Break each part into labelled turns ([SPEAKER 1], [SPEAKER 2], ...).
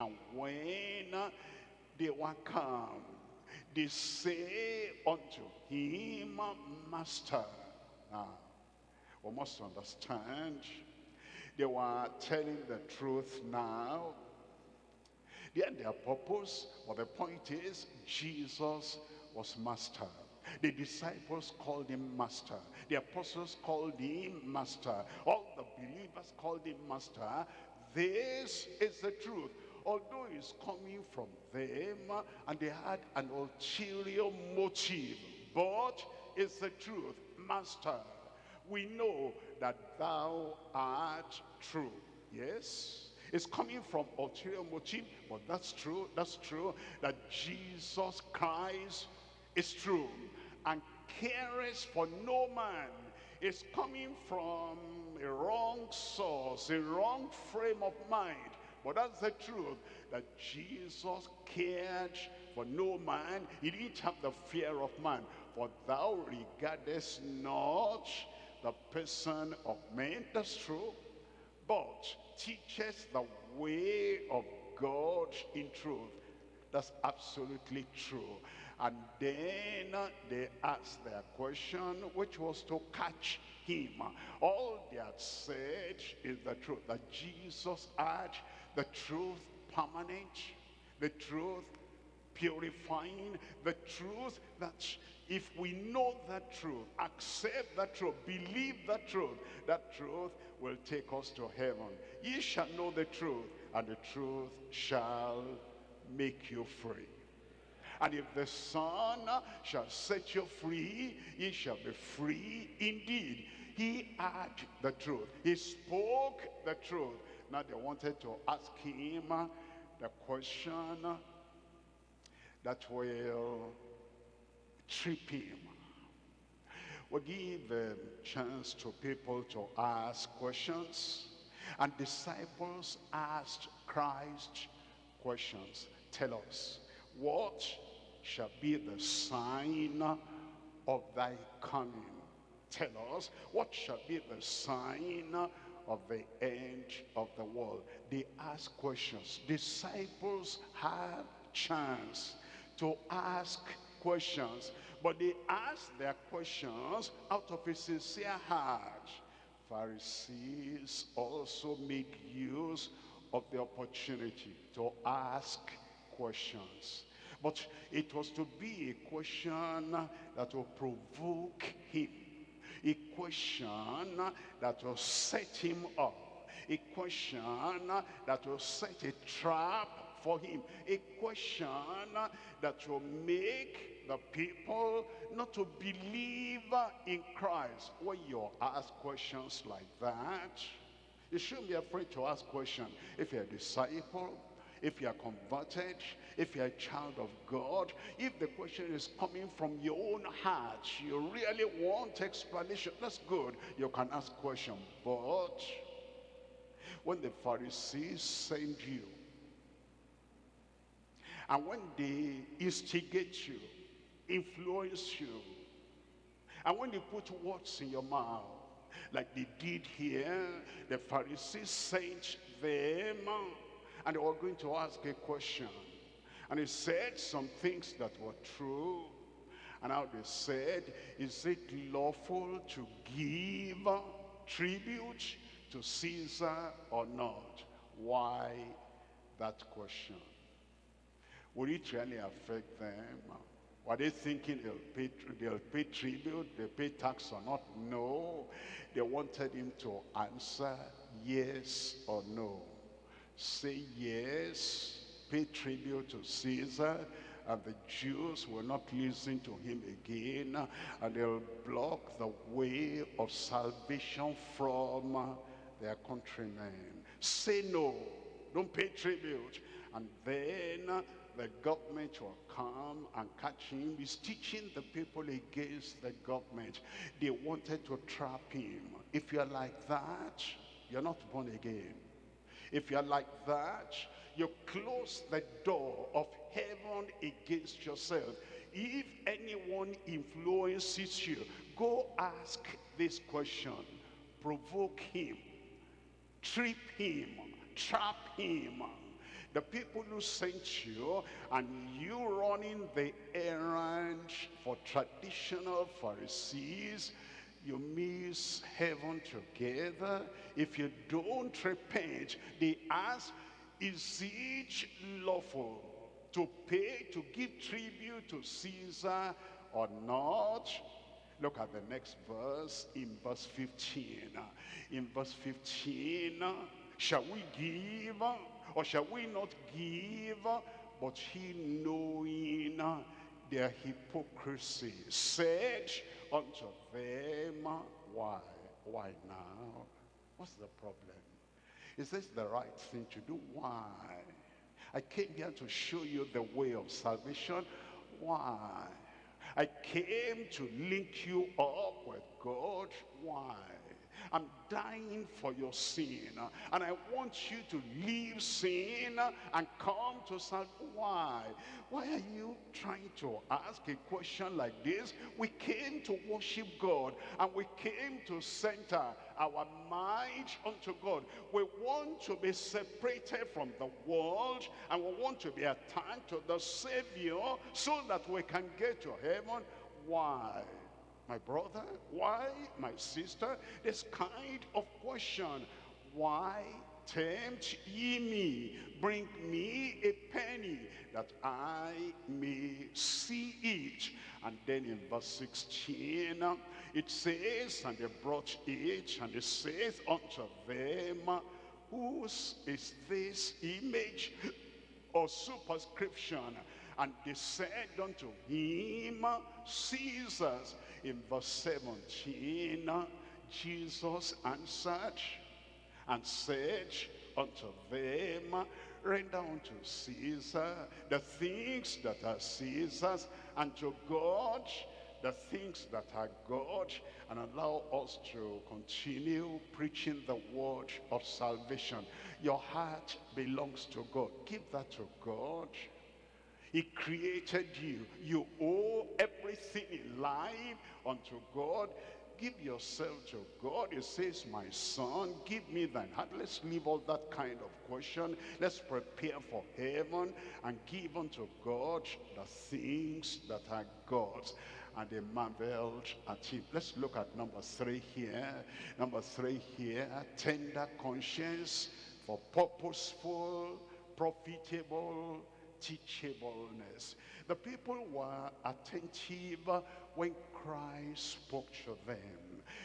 [SPEAKER 1] And when they were come, they say unto him, Master. Now, we must understand, they were telling the truth now. They had their purpose, but the point is, Jesus was master. The disciples called him master. The apostles called him master. All the believers called him master. This is the truth. Although it's coming from them and they had an ulterior motive, but it's the truth. Master, we know that thou art true. Yes? It's coming from ulterior motive, but that's true, that's true, that Jesus Christ is true and cares for no man. It's coming from a wrong source, a wrong frame of mind. That's the truth, that Jesus cared for no man. He didn't have the fear of man. For thou regardest not the person of men. That's true. But teaches the way of God in truth. That's absolutely true. And then they asked their question, which was to catch him. All they had said is the truth, that Jesus had the truth permanent, the truth purifying, the truth that if we know that truth, accept that truth, believe that truth, that truth will take us to heaven. Ye shall know the truth, and the truth shall make you free. And if the Son shall set you free, ye shall be free indeed. He had the truth. He spoke the truth. Now they wanted to ask him the question that will trip him. We give a chance to people to ask questions. And disciples asked Christ questions. Tell us, what shall be the sign of thy coming? Tell us, what shall be the sign of the end of the world? They ask questions. Disciples have chance to ask questions. But they ask their questions out of a sincere heart. Pharisees also make use of the opportunity to ask questions. But it was to be a question that will provoke him. A question that will set him up. A question that will set a trap for him. A question that will make the people not to believe in Christ. When you ask questions like that, you shouldn't be afraid to ask questions. If you're a disciple, if you are converted, if you're a child of God, if the question is coming from your own heart, you really want explanation, that's good. You can ask question. But when the Pharisees send you, and when they instigate you, influence you, and when they put words in your mouth, like they did here, the Pharisees sent them, and they were going to ask a question. And he said some things that were true. And now they said, is it lawful to give tribute to Caesar or not? Why that question? Would it really affect them? Were they thinking they'll pay, they'll pay tribute, they'll pay tax or not? No. They wanted him to answer yes or no. Say yes, pay tribute to Caesar, and the Jews will not listen to him again, and they'll block the way of salvation from their countrymen. Say no, don't pay tribute. And then the government will come and catch him. He's teaching the people against the government. They wanted to trap him. If you're like that, you're not born again. If you're like that, you close the door of heaven against yourself. If anyone influences you, go ask this question. Provoke him. Trip him. Trap him the people who sent you, and you running the errand for traditional Pharisees, you miss heaven together. If you don't repent, they ask, is it lawful to pay, to give tribute to Caesar or not? Look at the next verse in verse 15. In verse 15, shall we give or shall we not give? But he knowing their hypocrisy said unto them, why? Why now? What's the problem? Is this the right thing to do? Why? I came here to show you the way of salvation. Why? I came to link you up with God. Why? I'm dying for your sin. And I want you to leave sin and come to salvation. Why? Why are you trying to ask a question like this? We came to worship God and we came to center our mind unto God. We want to be separated from the world and we want to be attached to the Savior so that we can get to heaven. Why? My brother? Why, my sister? This kind of question. Why tempt ye me? Bring me a penny that I may see it. And then in verse 16, it says, And they brought it, and it says unto them, Whose is this image or superscription? And they said unto him, Caesar's in verse 17, Jesus answered and said unto them, render unto Caesar the things that are Caesar's, and to God the things that are God, and allow us to continue preaching the word of salvation. Your heart belongs to God. Give that to God. He created you. You owe everything in life unto God. Give yourself to God. He says, my son, give me thine heart. Let's leave all that kind of question. Let's prepare for heaven and give unto God the things that are God's. And they marveled at him. Let's look at number three here. Number three here, tender conscience for purposeful, profitable, teachableness. The people were attentive when Christ spoke to them.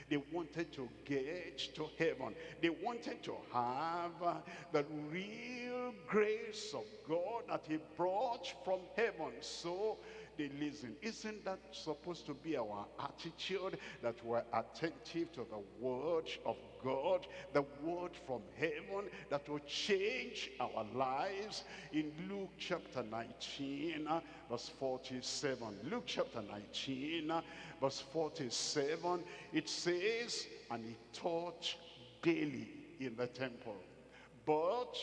[SPEAKER 1] They wanted to get to heaven. They wanted to have the real grace of God that he brought from heaven. So they listen. Isn't that supposed to be our attitude? That we're attentive to the word of God, the word from heaven that will change our lives. In Luke chapter 19, uh, verse 47. Luke chapter 19, uh, verse 47, it says, And he taught daily in the temple. But,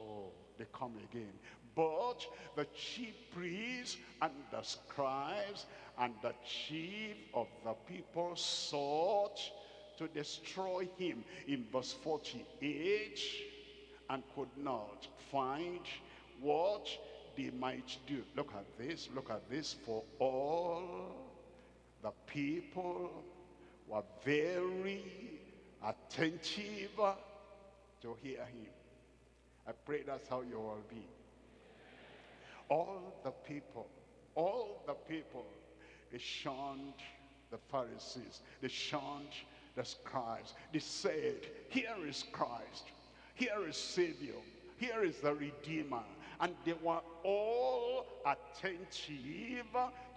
[SPEAKER 1] oh, they come again. But the chief priests and the scribes and the chief of the people sought to destroy him in verse 48 and could not find what they might do. Look at this, look at this. For all the people were very attentive to hear him. I pray that's how you will be all the people, all the people, they shunned the Pharisees. They shunned the scribes. They said, here is Christ. Here is Savior. Here is the Redeemer and they were all attentive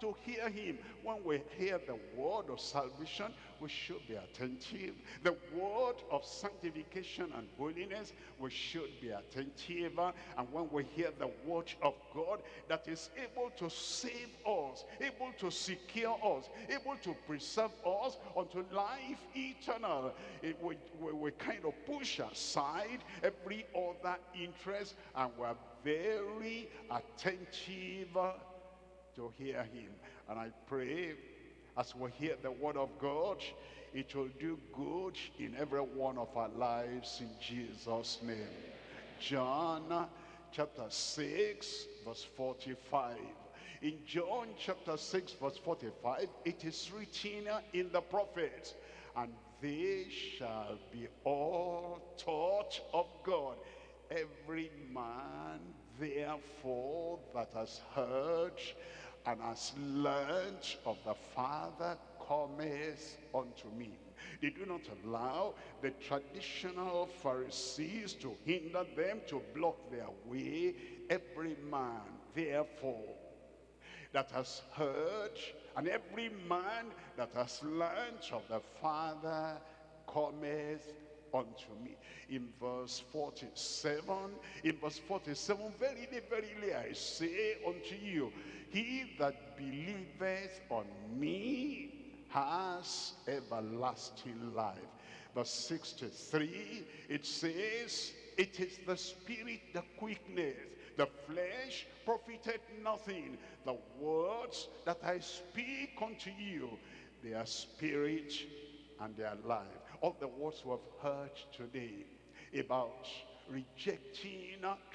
[SPEAKER 1] to hear him. When we hear the word of salvation, we should be attentive. The word of sanctification and holiness, we should be attentive. And when we hear the word of God that is able to save us, able to secure us, able to preserve us unto life eternal, it, we, we, we kind of push aside every other interest and we're very attentive to hear him. And I pray as we hear the word of God, it will do good in every one of our lives in Jesus' name. John chapter 6, verse 45. In John chapter 6, verse 45, it is written in the prophets, and they shall be all taught of God. Every man, therefore, that has heard and has learned of the Father cometh unto me. They do not allow the traditional Pharisees to hinder them, to block their way. Every man, therefore, that has heard, and every man that has learned of the Father cometh unto me. In verse 47, in verse 47, verily, verily, I say unto you, he that believeth on me has everlasting life. Verse 63, it says, it is the spirit that quickeneth, the flesh profited nothing. The words that I speak unto you, they are spirit and they are life. All the words we have heard today about rejecting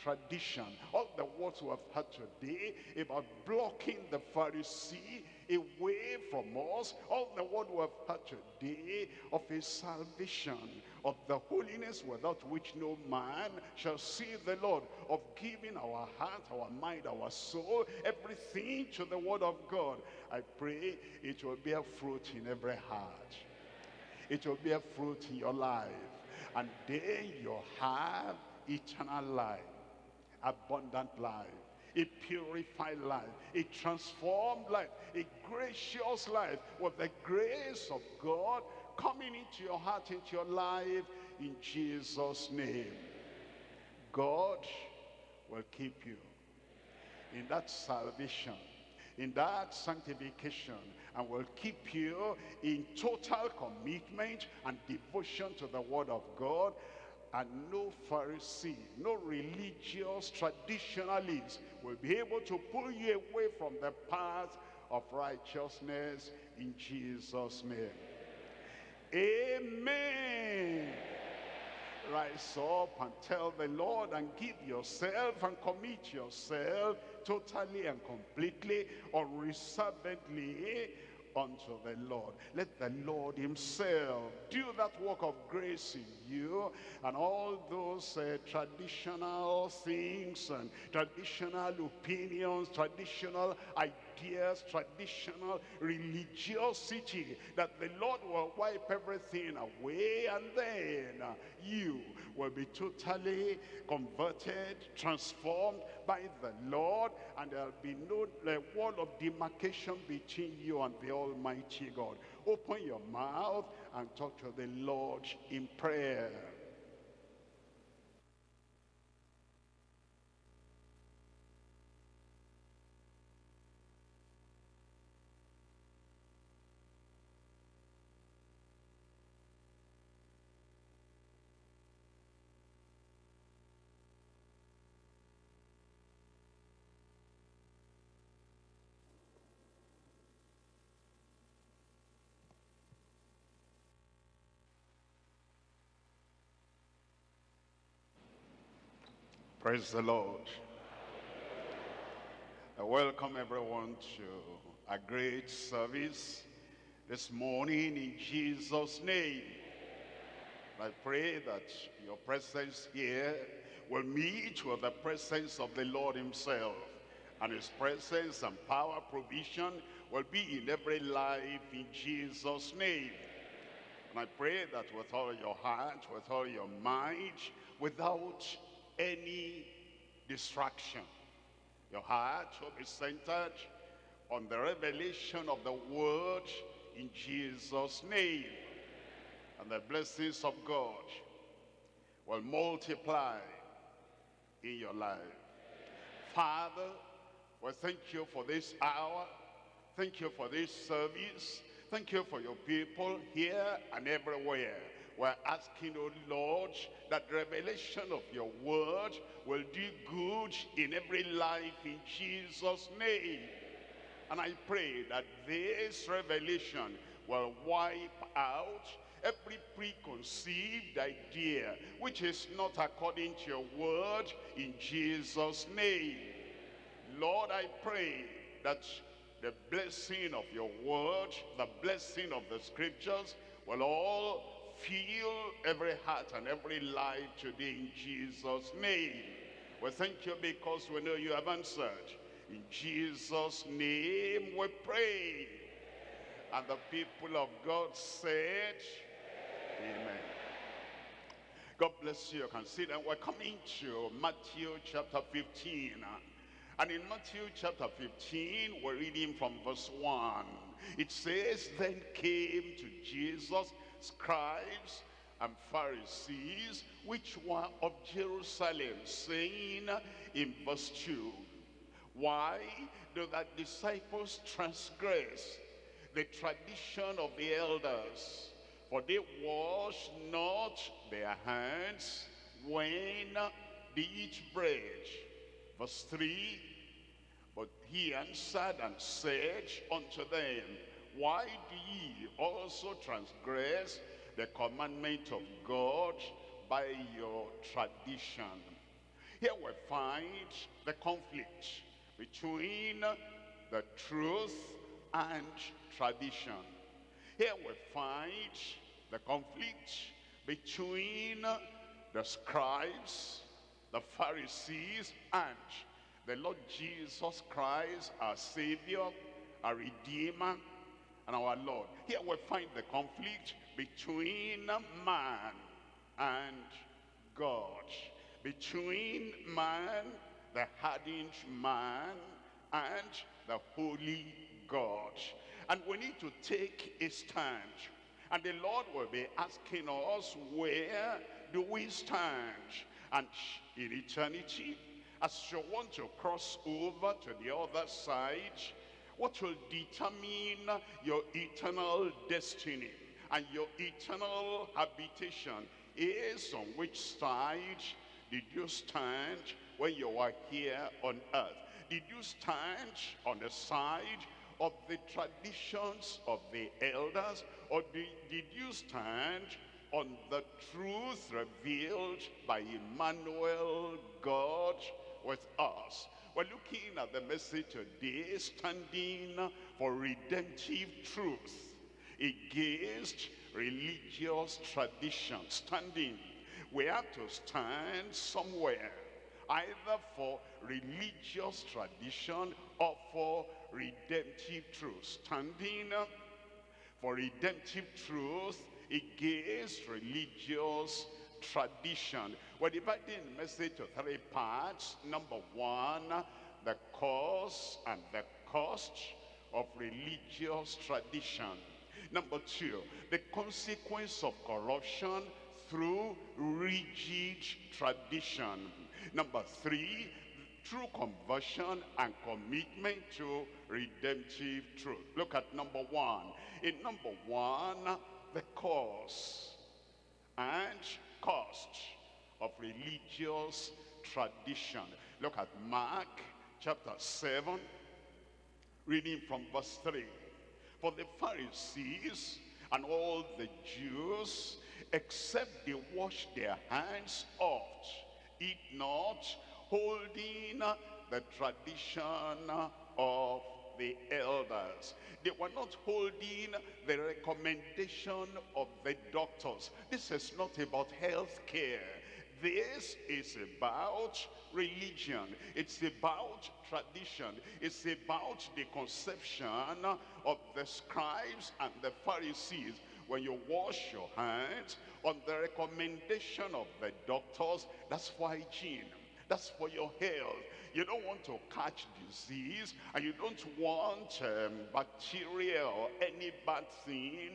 [SPEAKER 1] tradition. All the words we have heard today about blocking the Pharisee away from us. All the word we have heard today of his salvation, of the holiness without which no man shall see the Lord, of giving our heart, our mind, our soul, everything to the word of God. I pray it will bear fruit in every heart. It will bear fruit in your life. And then you'll have eternal life, abundant life, a purified life, a transformed life, a gracious life with the grace of God coming into your heart, into your life, in Jesus' name. God will keep you in that salvation, in that sanctification, and will keep you in total commitment and devotion to the word of God and no Pharisee, no religious traditionalist will be able to pull you away from the path of righteousness in Jesus' name. Amen. Rise up and tell the Lord and give yourself and commit yourself totally and completely, unreservedly unto the Lord. Let the Lord himself do that work of grace in you and all those uh, traditional things and traditional opinions, traditional ideas, traditional religiosity, that the Lord will wipe everything away and then uh, you will be totally converted, transformed by the Lord, and there'll be no wall of demarcation between you and the Almighty God. Open your mouth and talk to the Lord in prayer. Praise the Lord. I welcome everyone to a great service this morning in Jesus' name. I pray that your presence here will meet with the presence of the Lord himself. And his presence and power provision will be in every life in Jesus' name. And I pray that with all your heart, with all your mind, without any distraction. Your heart will be centered on the revelation of the word in Jesus' name. And the blessings of God will multiply in your life. Father, we thank you for this hour. Thank you for this service. Thank you for your people here and everywhere. We're asking, oh Lord, that revelation of your word will do good in every life in Jesus' name. And I pray that this revelation will wipe out every preconceived idea which is not according to your word in Jesus' name. Lord, I pray that the blessing of your word, the blessing of the scriptures will all fill every heart and every life today in Jesus' name. We thank you because we know you have answered. In Jesus' name we pray. And the people of God said, Amen. God bless you. You can see that we're coming to Matthew chapter 15. And in Matthew chapter 15, we're reading from verse 1. It says, Then came to Jesus scribes and Pharisees, which were of Jerusalem, saying in verse 2, Why do thy disciples transgress the tradition of the elders? For they wash not their hands when they eat bread. Verse 3, But he answered and said unto them, Why do ye also transgress the commandment of God by your tradition? Here we find the conflict between the truth and tradition. Here we find the conflict between the scribes, the Pharisees, and the Lord Jesus Christ, our Savior, our Redeemer, and our Lord. Here we find the conflict between man and God. Between man, the hardened man, and the holy God. And we need to take a stand. And the Lord will be asking us, where do we stand? And in eternity, as you want to cross over to the other side, what will determine your eternal destiny and your eternal habitation is on which side did you stand when you were here on earth? Did you stand on the side of the traditions of the elders or did, did you stand on the truth revealed by Emmanuel God with us we're looking at the message today standing for redemptive truth against religious tradition standing we have to stand somewhere either for religious tradition or for redemptive truth. Standing for redemptive truth against religious tradition. We're dividing the message to three parts. Number one, the cause and the cost of religious tradition. Number two, the consequence of corruption through rigid tradition. Number three, true conversion and commitment to redemptive truth. Look at number one. In number one, the cause and cost of religious tradition. Look at Mark chapter 7, reading from verse 3. For the Pharisees and all the Jews, except they wash their hands oft, eat not, holding the tradition of the elders. They were not holding the recommendation of the doctors. This is not about health care. This is about religion. It's about tradition. It's about the conception of the scribes and the Pharisees. When you wash your hands on the recommendation of the doctors, that's hygiene. That's for your health. You don't want to catch disease and you don't want um, bacteria or any bad thing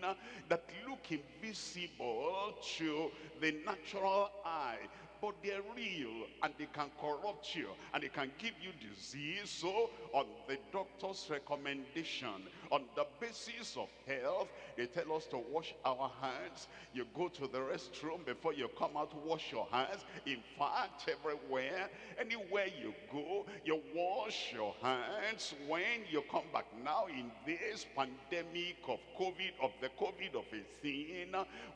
[SPEAKER 1] that look invisible to the natural eye. But they're real and they can corrupt you and they can give you disease. So on the doctor's recommendation, on the basis of health, they tell us to wash our hands. You go to the restroom before you come out, wash your hands. In fact, everywhere, anywhere you go, you wash your hands when you come back. Now in this pandemic of COVID, of the COVID of 18,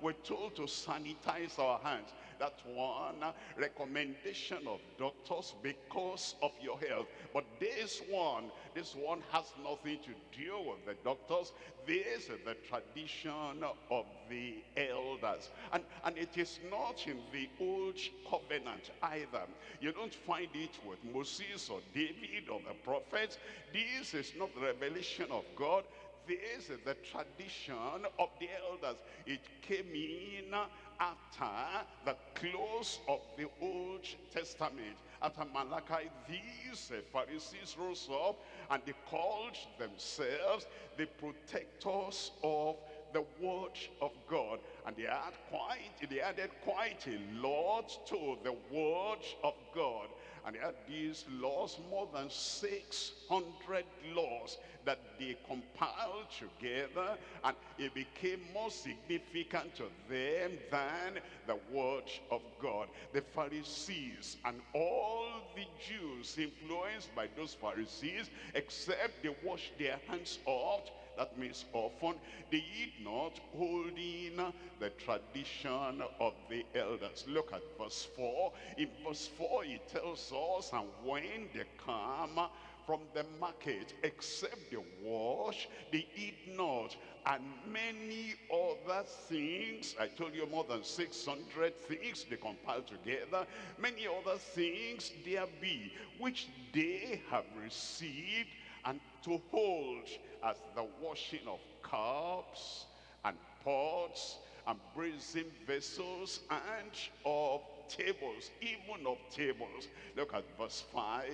[SPEAKER 1] we're told to sanitize our hands. That one recommendation of doctors because of your health. But this one, this one has nothing to do with the doctors. This is the tradition of the elders. And, and it is not in the old covenant either. You don't find it with Moses or David or the prophets. This is not the revelation of God. This is the tradition of the elders. It came in after the close of the Old Testament. After Malachi, these Pharisees rose up and they called themselves the protectors of the word of God. And they, quite, they added quite a lot to the word of God. And they had these laws, more than 600 laws that they compiled together and it became more significant to them than the word of God. The Pharisees and all the Jews influenced by those Pharisees, except they washed their hands off that means often they eat not holding the tradition of the elders. Look at verse 4. In verse 4 it tells us, and when they come from the market, except they wash, they eat not. And many other things, I told you more than 600 things they compile together. Many other things there be, which they have received and to hold as the washing of cups and pots and brazen vessels and of tables, even of tables. Look at verse 5.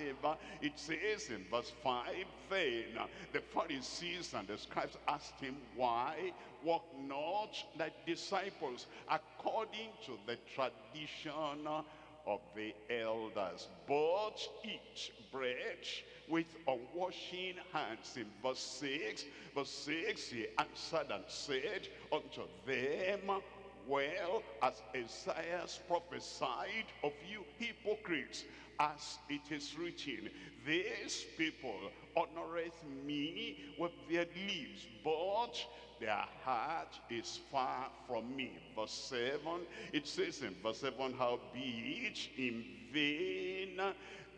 [SPEAKER 1] It says in verse 5, Then the Pharisees and the scribes asked him, Why walk not thy disciples according to the tradition of the elders, but eat bread with unwashing hands. In verse 6, verse 6, he answered and said unto them, well as Isaiah prophesied of you hypocrites, as it is written, these people honoreth me with their lips, but their heart is far from me. Verse 7, it says in verse 7, how be it in vain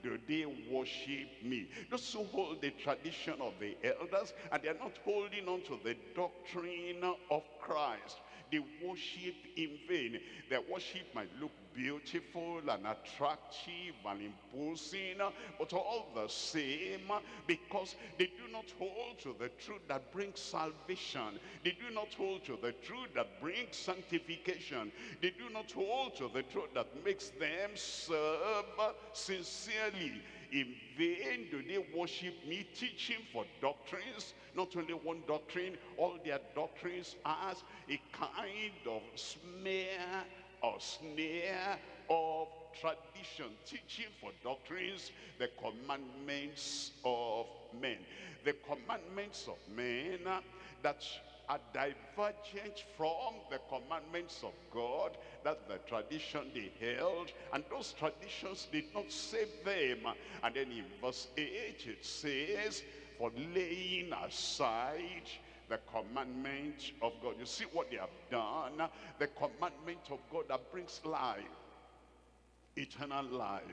[SPEAKER 1] do they worship me. Those who hold the tradition of the elders and they are not holding on to the doctrine of Christ they worship in vain. Their worship might look beautiful and attractive and imposing, but all the same, because they do not hold to the truth that brings salvation. They do not hold to the truth that brings sanctification. They do not hold to the truth that makes them serve sincerely. In vain do they worship me, teaching for doctrines, not only one doctrine, all their doctrines as a kind of smear or snare of tradition, teaching for doctrines, the commandments of men. The commandments of men that are divergent from the commandments of God. That's the tradition they held. And those traditions did not save them. And then in verse 8 it says, for laying aside the commandment of God. You see what they have done? The commandment of God that brings life, eternal life,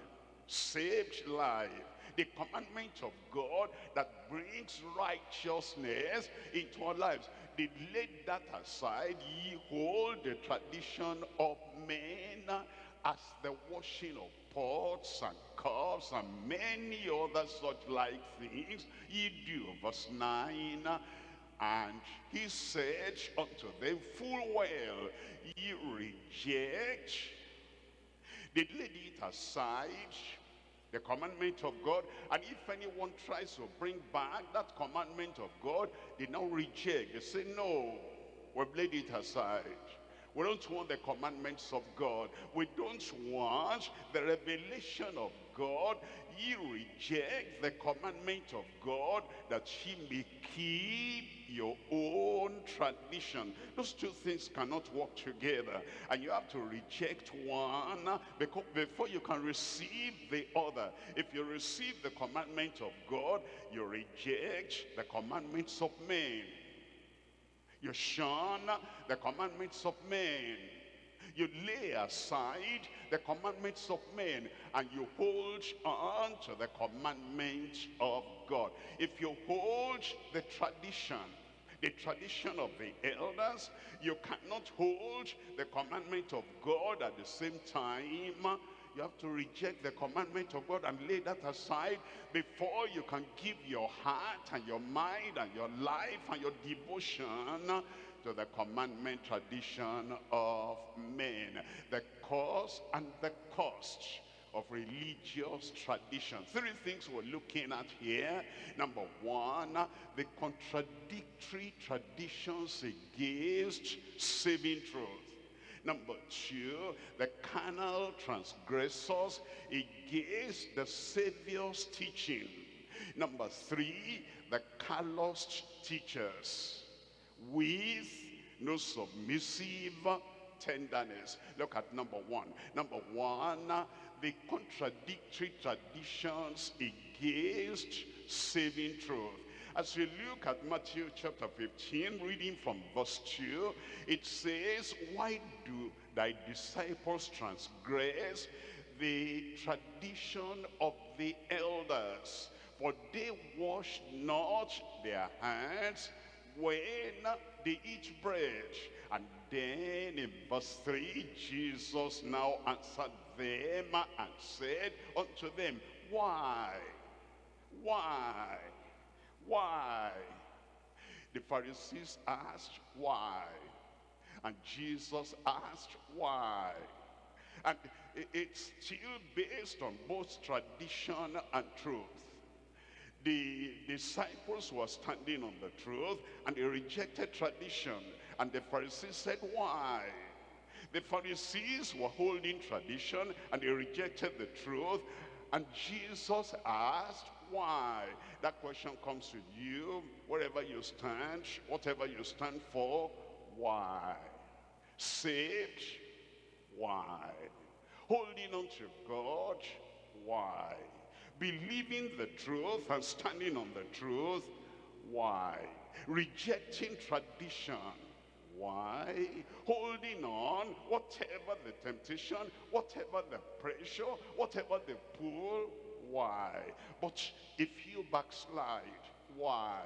[SPEAKER 1] saved life. The commandment of God that brings righteousness into our lives. They laid that aside. Ye hold the tradition of men as the washing of pots and cups and many other such like things ye do. Verse 9, and he said unto them, full well, ye reject, they laid it aside, the commandment of God. And if anyone tries to bring back that commandment of God, they now reject. They say, no, we've laid it aside. We don't want the commandments of God. We don't want the revelation of God. Ye reject the commandment of God that ye may keep your own tradition. Those two things cannot work together. And you have to reject one before you can receive the other. If you receive the commandment of God, you reject the commandments of men. You shun the commandments of men. You lay aside the commandments of men and you hold on to the commandments of God. If you hold the tradition, the tradition of the elders, you cannot hold the commandment of God at the same time you have to reject the commandment of God and lay that aside before you can give your heart and your mind and your life and your devotion to the commandment tradition of men. The cause and the cost of religious tradition. Three things we're looking at here. Number one, the contradictory traditions against saving truth. Number two, the carnal transgressors against the Savior's teaching. Number three, the calloused teachers with no submissive tenderness. Look at number one. Number one, the contradictory traditions against saving truth. As we look at Matthew chapter 15, reading from verse 2, it says, Why do thy disciples transgress the tradition of the elders? For they wash not their hands when they eat bread. And then in verse 3, Jesus now answered them and said unto them, Why? Why? Why? The Pharisees asked why. And Jesus asked why. And it's still based on both tradition and truth. The disciples were standing on the truth and they rejected tradition. And the Pharisees said, why? The Pharisees were holding tradition and they rejected the truth. And Jesus asked, why? That question comes to you, wherever you stand, whatever you stand for, why? Saved, why? Holding on to God, why? Believing the truth and standing on the truth, why? Rejecting tradition, why? Holding on, whatever the temptation, whatever the pressure, whatever the pull, why? But if you backslide, why?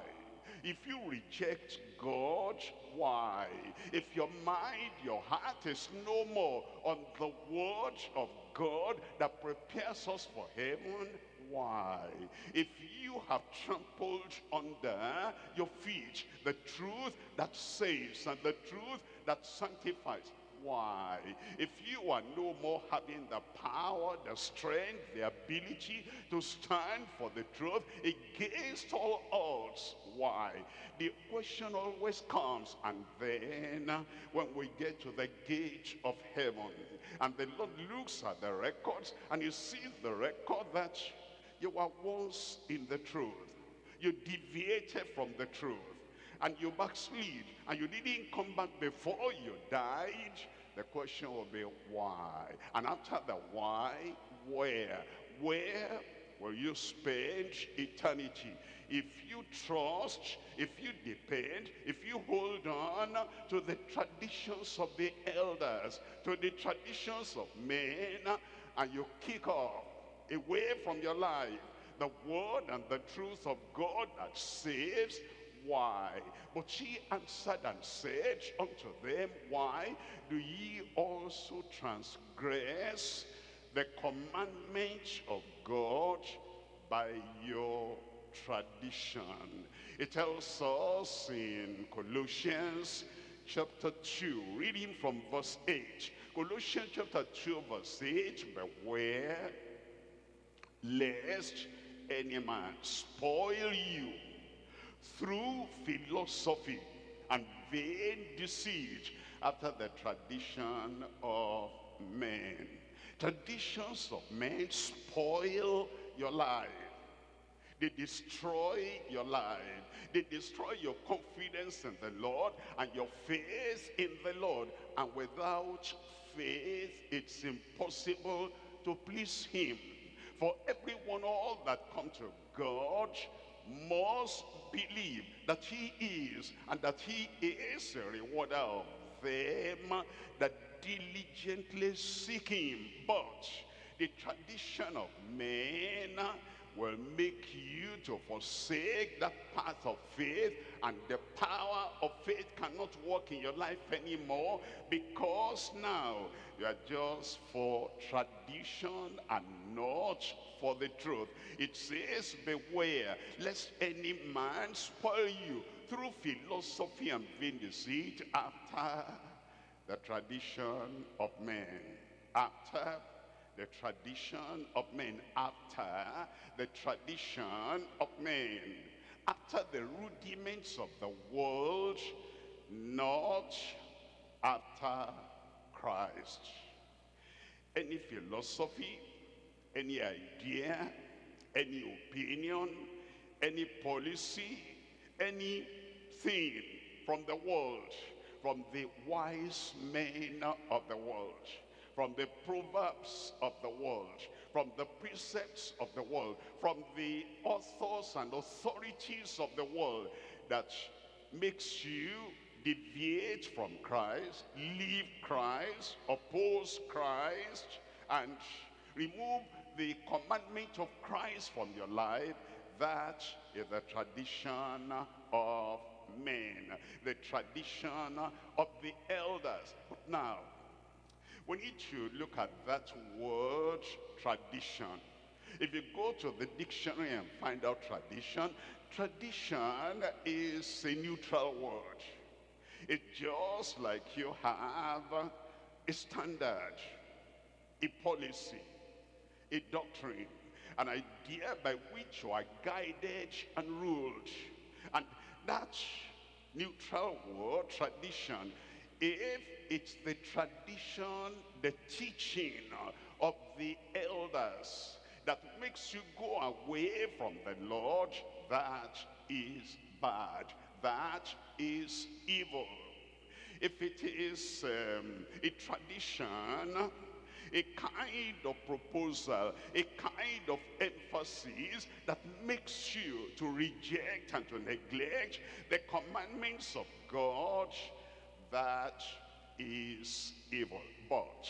[SPEAKER 1] If you reject God, why? If your mind, your heart is no more on the word of God that prepares us for heaven, why? If you have trampled under your feet the truth that saves and the truth that sanctifies, why? If you are no more having the power, the strength, the ability to stand for the truth against all odds, why? The question always comes, and then uh, when we get to the gate of heaven, and the Lord looks at the records, and you see the record that you were once in the truth. You deviated from the truth and you backslid and you didn't come back before you died, the question will be why? And after the why, where? Where will you spend eternity? If you trust, if you depend, if you hold on to the traditions of the elders, to the traditions of men, and you kick off away from your life the word and the truth of God that saves, why? But she answered and said unto them, Why do ye also transgress the commandment of God by your tradition? It tells us in Colossians chapter 2, reading from verse 8. Colossians chapter 2, verse 8, Beware lest any man spoil you through philosophy and vain deceit after the tradition of men. Traditions of men spoil your life. They destroy your life. They destroy your confidence in the Lord and your faith in the Lord. And without faith, it's impossible to please him. For everyone, all that come to God must believe that he is and that he is a rewarder of them that diligently seek him. But the tradition of men will make you to forsake that path of faith and the power of faith cannot work in your life anymore because now you are just for tradition and not for the truth. It says, beware lest any man spoil you through philosophy and vain deceit after the tradition of men. After the tradition of men. After the tradition of men. After the rudiments of the world, not after Christ. Any philosophy, any idea, any opinion, any policy, anything from the world, from the wise men of the world, from the proverbs of the world, from the precepts of the world, from the authors and authorities of the world that makes you deviate from Christ, leave Christ, oppose Christ, and remove the commandment of Christ from your life, that is the tradition of men, the tradition of the elders. But now, we need to look at that word tradition. If you go to the dictionary and find out tradition, tradition is a neutral word. It's just like you have a standard, a policy, a doctrine, an idea by which you are guided and ruled. And that neutral word, tradition, if it's the tradition, the teaching of the elders that makes you go away from the Lord, that is bad. That is evil. If it is um, a tradition, a kind of proposal, a kind of emphasis that makes you to reject and to neglect the commandments of God, that is evil. But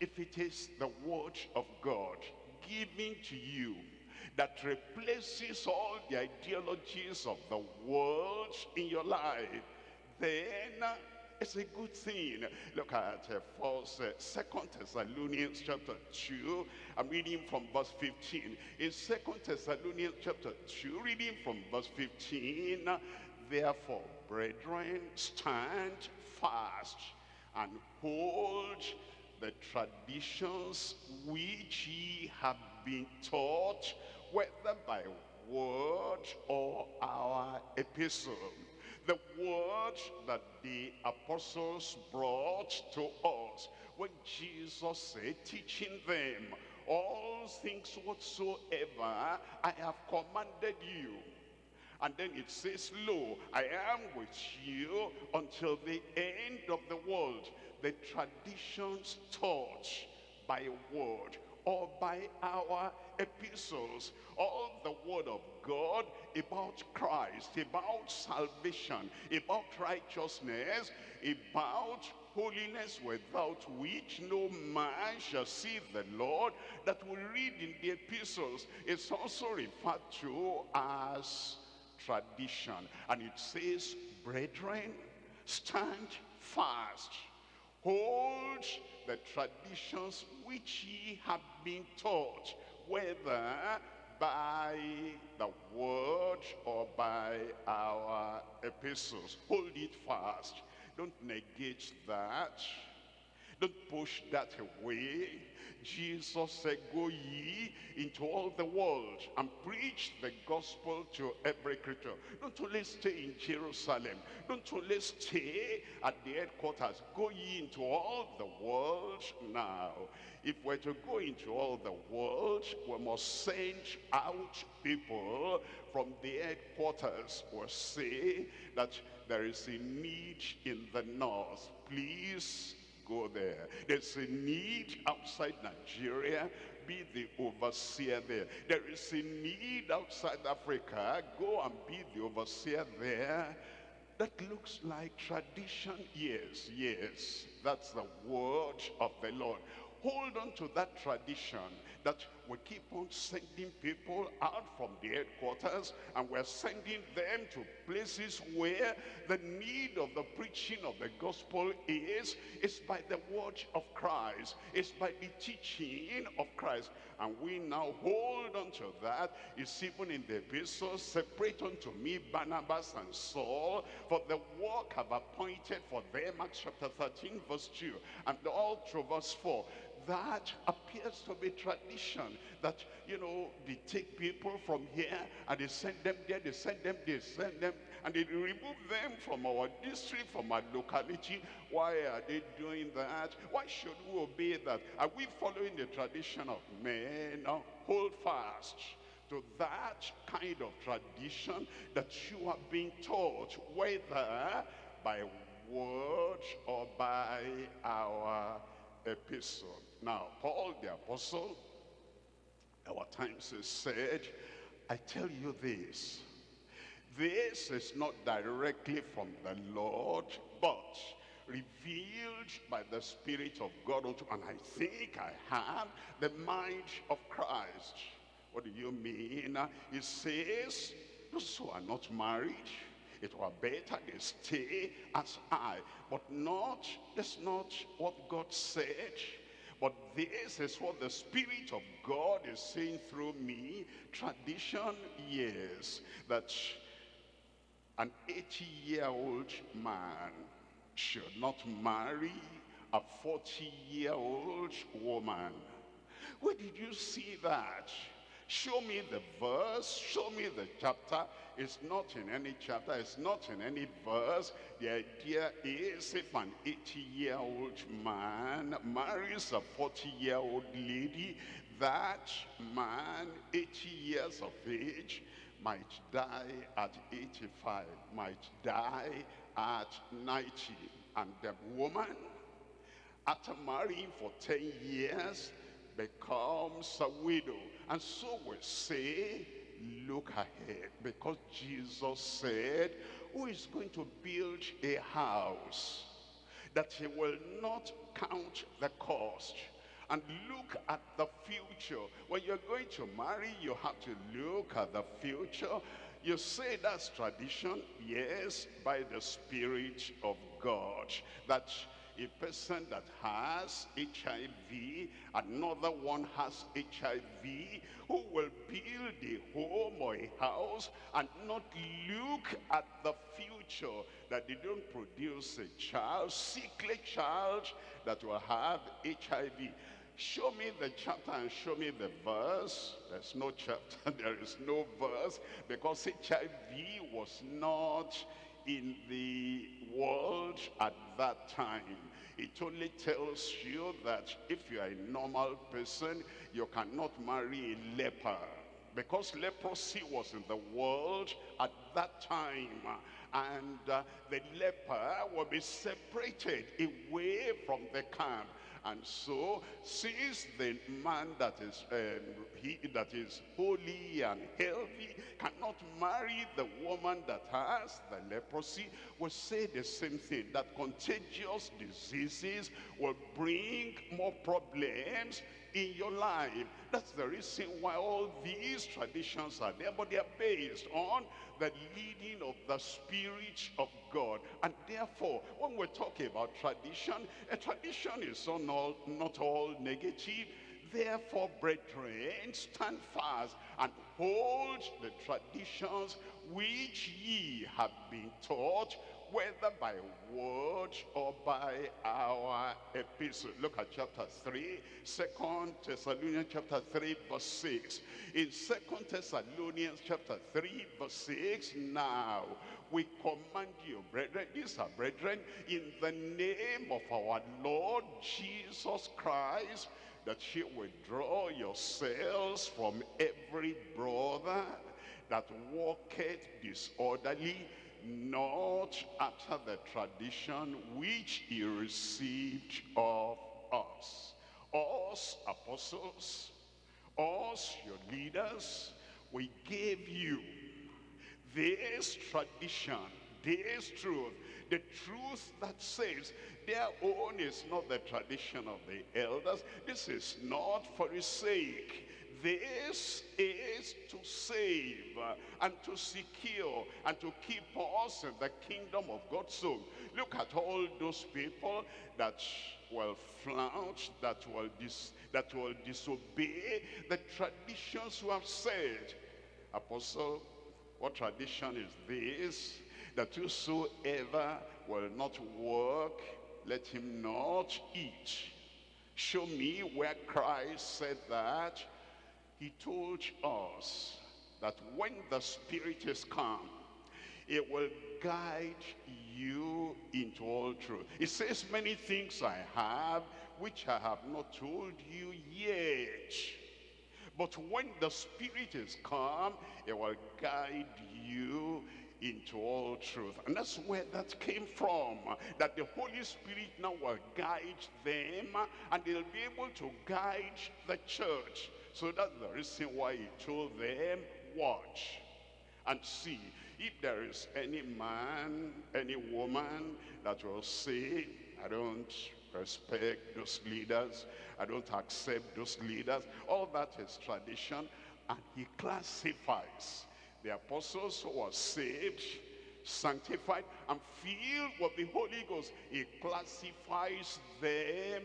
[SPEAKER 1] if it is the word of God given to you that replaces all the ideologies of the world in your life, then it's a good thing. Look at uh, first, uh, Second Thessalonians chapter 2. I'm reading from verse 15. In Second Thessalonians chapter 2, reading from verse 15, Therefore, brethren, stand fast and hold the traditions which ye have been taught, whether by word or our epistle the word that the apostles brought to us when Jesus said, teaching them all things whatsoever I have commanded you. And then it says, Lo, I am with you until the end of the world. The traditions taught by word or by our epistles, all the word of God about Christ, about salvation, about righteousness, about holiness without which no man shall see the Lord that we read in the epistles is also referred to as tradition. And it says, brethren, stand fast. Hold the traditions which ye have been taught, whether by the word or by our epistles. Hold it fast. Don't negate that. Don't push that away. Jesus said, go ye into all the world and preach the gospel to every creature. Don't only stay in Jerusalem. Don't only stay at the headquarters. Go ye into all the world now. If we're to go into all the world, we must send out people from the headquarters. We'll say that there is a need in the north. Please go there. There's a need outside Nigeria. Be the overseer there. There is a need outside Africa. Go and be the overseer there. That looks like tradition. Yes, yes. That's the word of the Lord. Hold on to that tradition that we keep on sending people out from the headquarters and we're sending them to places where the need of the preaching of the gospel is. Is by the word of Christ. It's by the teaching of Christ. And we now hold on to that. It's even in the epistle separate unto me Barnabas and Saul for the work I've appointed for them Acts chapter 13 verse 2 and all through verse 4 that appears to be tradition that you know they take people from here and they send them there they send them they send them and they remove them from our district from our locality. Why are they doing that? Why should we obey that? Are we following the tradition of men? No, hold fast to that kind of tradition that you are being taught whether by word or by our epistle now, Paul the apostle, our times has said, I tell you this, this is not directly from the Lord, but revealed by the Spirit of God unto, and I think I have the mind of Christ. What do you mean? He says, those who are not married, it were better they stay as I. But not, that's not what God said. But this is what the Spirit of God is saying through me. Tradition, yes, that an 80-year-old man should not marry a 40-year-old woman. Where did you see that? Show me the verse, show me the chapter. It's not in any chapter, it's not in any verse. The idea is if an 80-year-old man marries a 40-year-old lady, that man, 80 years of age, might die at 85, might die at 90. And the woman, after marrying for 10 years, becomes a widow. And so we say, look ahead. Because Jesus said, who is going to build a house that he will not count the cost and look at the future. When you're going to marry, you have to look at the future. You say that's tradition, yes, by the Spirit of God. That a person that has HIV, another one has HIV, who will build a home or a house and not look at the future, that they don't produce a child, sickly child that will have HIV. Show me the chapter and show me the verse. There's no chapter, there is no verse, because HIV was not in the world at that time. It only tells you that if you are a normal person, you cannot marry a leper. Because leprosy was in the world at that time. And uh, the leper will be separated away from the camp. And so, since the man that is um, he that is holy and healthy cannot marry the woman that has the leprosy, we say the same thing that contagious diseases will bring more problems in your life. That's the reason why all these traditions are there, but they are based on the leading of the Spirit of God. And therefore, when we're talking about tradition, a tradition is not all, not all negative. Therefore, brethren, stand fast and hold the traditions which ye have been taught, whether by word or by our epistle. Look at chapter 3, 2 Thessalonians chapter 3, verse 6. In 2 Thessalonians chapter 3, verse 6, now we command you, brethren, these are brethren, in the name of our Lord Jesus Christ, that you withdraw yourselves from every brother that walketh disorderly, not after the tradition which he received of us. Us apostles, us your leaders, we gave you this tradition, this truth, the truth that says their own is not the tradition of the elders. This is not for his sake. This is to save and to secure and to keep us in the kingdom of God. So look at all those people that will flout, that will, dis that will disobey the traditions who have said. Apostle, what tradition is this? That whosoever will not work, let him not eat. Show me where Christ said that. He told us that when the Spirit is come, it will guide you into all truth. It says, many things I have, which I have not told you yet. But when the Spirit is come, it will guide you into all truth. And that's where that came from. That the Holy Spirit now will guide them and they'll be able to guide the church. So that's the reason why he told them, watch and see if there is any man, any woman that will say, I don't respect those leaders. I don't accept those leaders. All that is tradition. And he classifies the apostles who were saved, sanctified, and filled with the Holy Ghost. He classifies them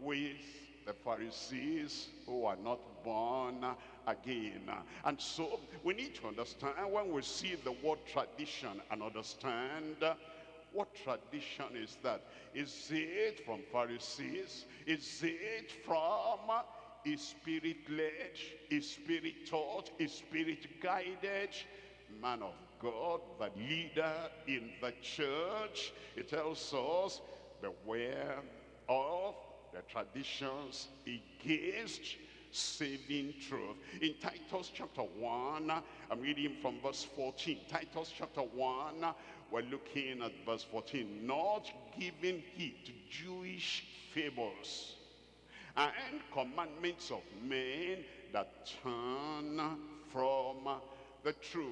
[SPEAKER 1] with the Pharisees who are not born again. And so we need to understand when we see the word tradition and understand what tradition is that? Is it from Pharisees? Is it from a spirit-led, a spirit-taught, a spirit-guided man of God, the leader in the church? It tells us, beware of the traditions against saving truth. In Titus chapter 1, I'm reading from verse 14. Titus chapter 1, we're looking at verse 14. Not giving heed to Jewish fables and commandments of men that turn from the truth.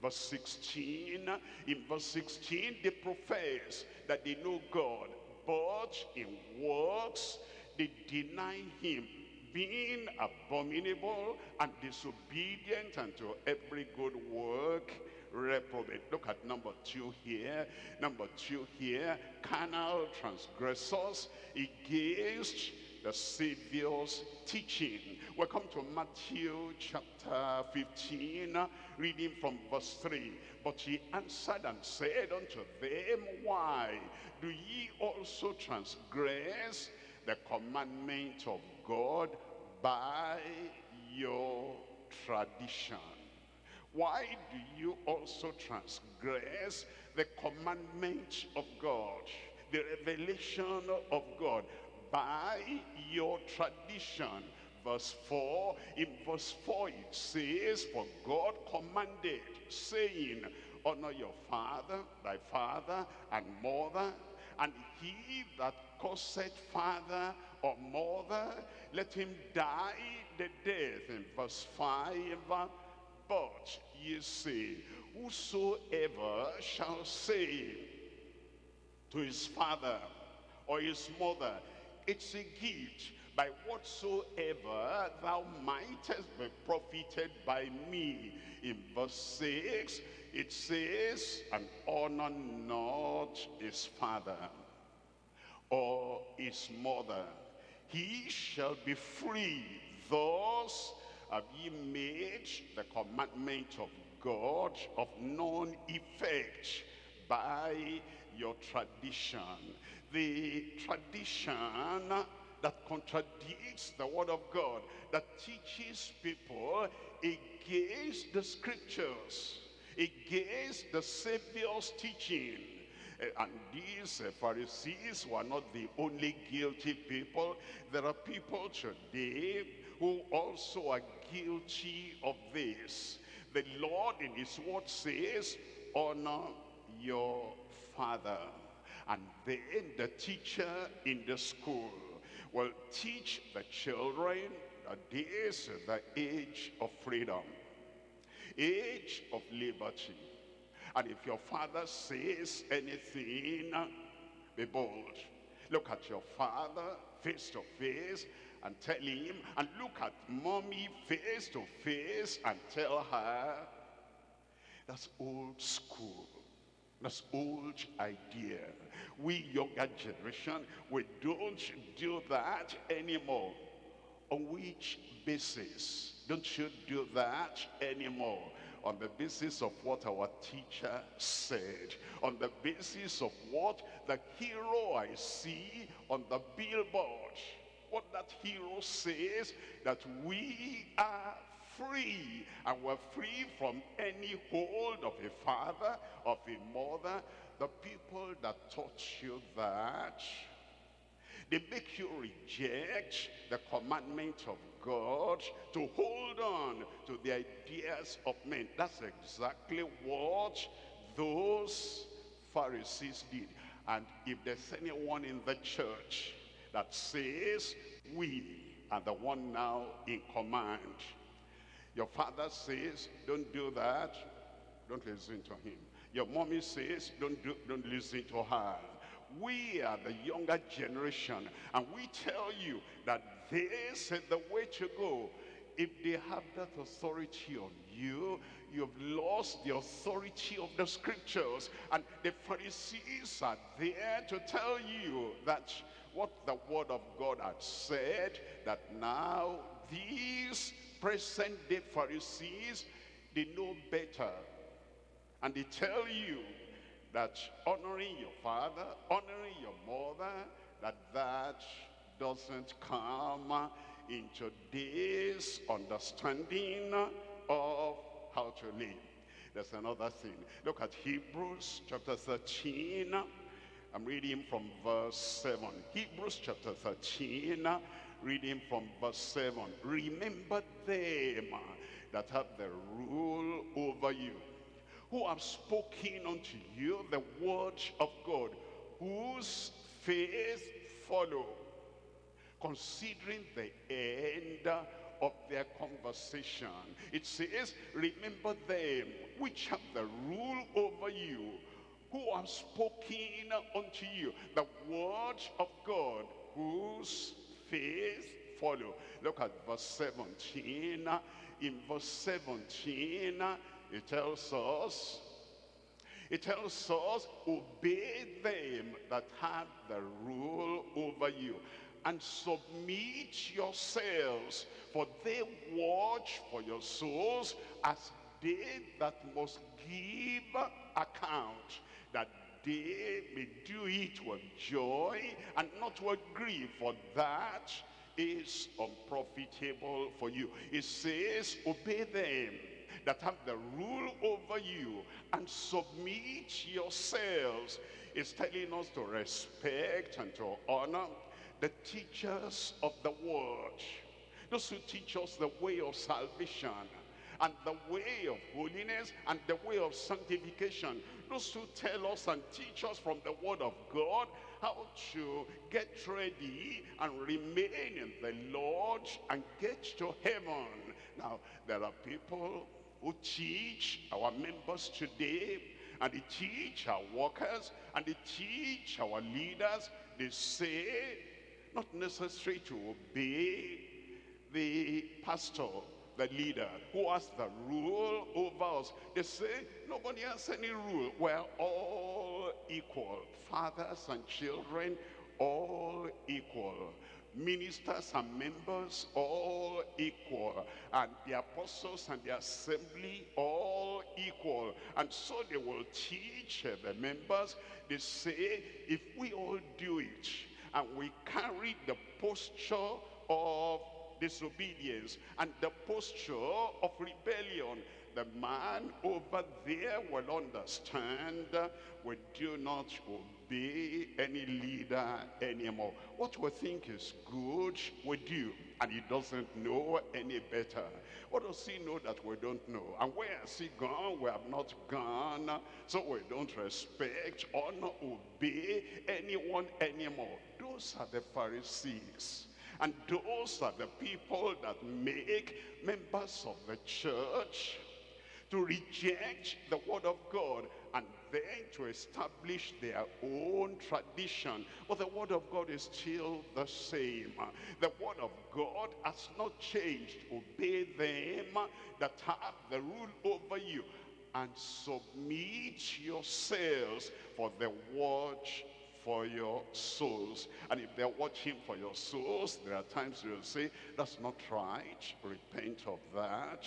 [SPEAKER 1] Verse 16, in verse 16, they profess that they know God, but in works they deny him, being abominable and disobedient unto every good work reprobate. Look at number two here. Number two here, carnal transgressors against the Savior's teaching. Welcome to Matthew chapter 15, reading from verse 3. But he answered and said unto them, Why do ye also transgress the commandment of God by your tradition? Why do you also transgress the commandment of God, the revelation of God, by your tradition? Verse 4, in verse 4 it says, For God commanded, saying, Honor your father, thy father and mother, and he that causeth father or mother, let him die the death. In verse 5, but ye say, whosoever shall say to his father or his mother, it's a gift by whatsoever thou mightest be profited by me. In verse 6, it says, and honor not his father or his mother. He shall be free. Thus have ye made the commandment of God of none effect by your tradition. The tradition that contradicts the word of God, that teaches people against the scriptures, against the Savior's teaching. Eh, and these uh, Pharisees were not the only guilty people. There are people today who also are guilty of this. The Lord in his word says, honor your father. And then the teacher in the school will teach the children that this is the age of freedom, age of liberty. And if your father says anything, be bold. Look at your father face to face and tell him, and look at mommy face to face and tell her, that's old school. That's old idea. We younger generation, we don't do that anymore. On which basis don't you do that anymore? On the basis of what our teacher said. On the basis of what the hero I see on the billboard. What that hero says, that we are free and we're free from any hold of a father, of a mother. The people that taught you that, they make you reject the commandment of God to hold on to the ideas of men. That's exactly what those Pharisees did. And if there's anyone in the church that says, we are the one now in command, your father says, don't do that. Don't listen to him. Your mommy says, don't, do, don't listen to her. We are the younger generation, and we tell you that this is the way to go. If they have that authority on you, you've lost the authority of the scriptures. And the Pharisees are there to tell you that what the word of God had said, that now these present day Pharisees, they know better. And they tell you that honoring your father, honoring your mother, that that doesn't come into this understanding of how to live. There's another thing. Look at Hebrews chapter 13. I'm reading from verse 7. Hebrews chapter 13 reading from verse 7. Remember them that have the rule over you, who have spoken unto you the word of God, whose faith follow, considering the end of their conversation. It says, remember them which have the rule over you, who have spoken unto you the word of God, whose faith follow. Look at verse 17. In verse 17, it tells us, it tells us, obey them that have the rule over you and submit yourselves, for they watch for your souls as they that must give account, that they may do it with joy and not with grief, for that is unprofitable for you. It says, obey them that have the rule over you and submit yourselves. It's telling us to respect and to honor the teachers of the word. Those who teach us the way of salvation and the way of holiness and the way of sanctification. Those who tell us and teach us from the word of God how to get ready and remain in the Lord and get to heaven. Now, there are people who teach our members today and they teach our workers and they teach our leaders. They say, not necessary to obey the pastor the leader who has the rule over us. They say nobody has any rule. We're all equal. Fathers and children, all equal. Ministers and members, all equal. And the apostles and the assembly, all equal. And so they will teach the members. They say, if we all do it, and we carry the posture of disobedience and the posture of rebellion, the man over there will understand we do not obey any leader anymore. What we think is good, we do. And he doesn't know any better. What does he know that we don't know? And where has he gone? We have not gone. So we don't respect, honor, obey anyone anymore. Those are the Pharisees. And those are the people that make members of the church to reject the word of God and then to establish their own tradition. But the word of God is still the same. The word of God has not changed. Obey them that have the rule over you and submit yourselves for the watch for your souls. And if they're watching for your souls, there are times you'll say, that's not right. Repent of that.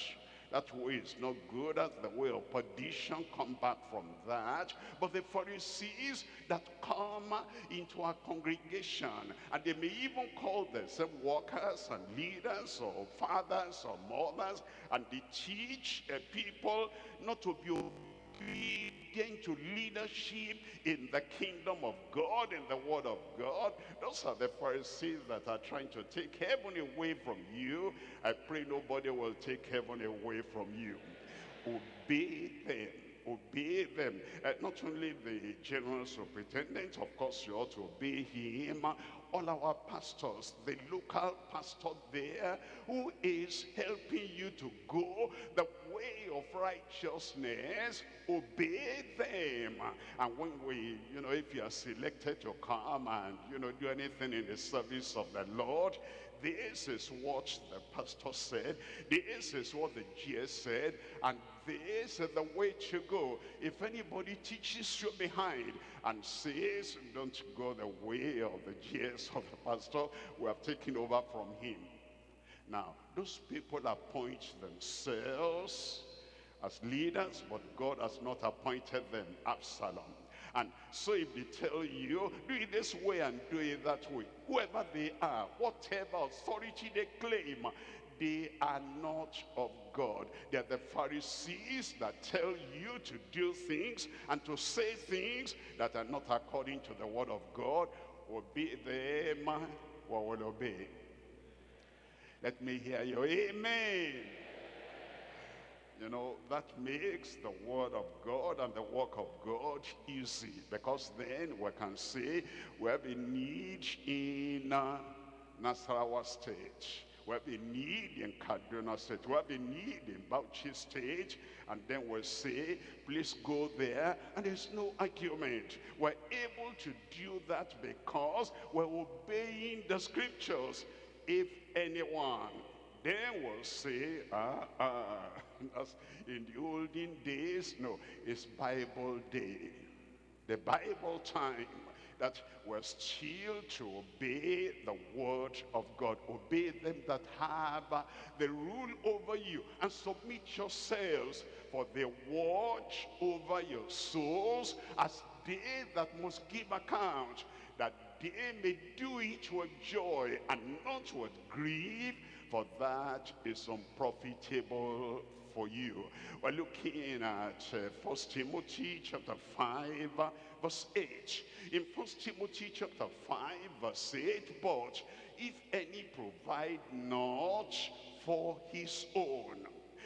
[SPEAKER 1] That way is not good. That's the way of perdition. Come back from that. But the Pharisees that come into our congregation, and they may even call themselves workers and leaders or fathers or mothers, and they teach people not to be obedient to leadership in the kingdom of God, in the word of God. Those are the Pharisees that are trying to take heaven away from you. I pray nobody will take heaven away from you. Obey them obey them. Uh, not only the general superintendent, of course you ought to obey him. All our pastors, the local pastor there who is helping you to go the way of righteousness, obey them. And when we, you know, if you are selected to come and, you know, do anything in the service of the Lord, this is what the pastor said. This is what the GS said. And this is the way to go. If anybody teaches you behind and says, don't go the way of the GS of the pastor, we have taken over from him. Now, those people appoint themselves as leaders, but God has not appointed them. Absalom. And so if they tell you, do it this way and do it that way, whoever they are, whatever authority they claim, they are not of God. They're the Pharisees that tell you to do things and to say things that are not according to the word of God. Obey them, or will obey. Let me hear you. Amen. You know, that makes the word of God and the work of God easy. Because then we can say we have a need in uh, Nasarawa State. We have a need in Kaduna State. We have a need in Bauchi State. And then we'll say, please go there. And there's no argument. We're able to do that because we're obeying the scriptures. If anyone then will say, ah, ah, as in the olden days, no, it's Bible day. The Bible time that we're still to obey the word of God. Obey them that have the rule over you and submit yourselves for they watch over your souls as they that must give account that they may do it with joy and not with grief for that is unprofitable for you. We're looking at uh, First Timothy chapter 5, verse 8. In First Timothy chapter 5, verse 8, but if any provide not for his own,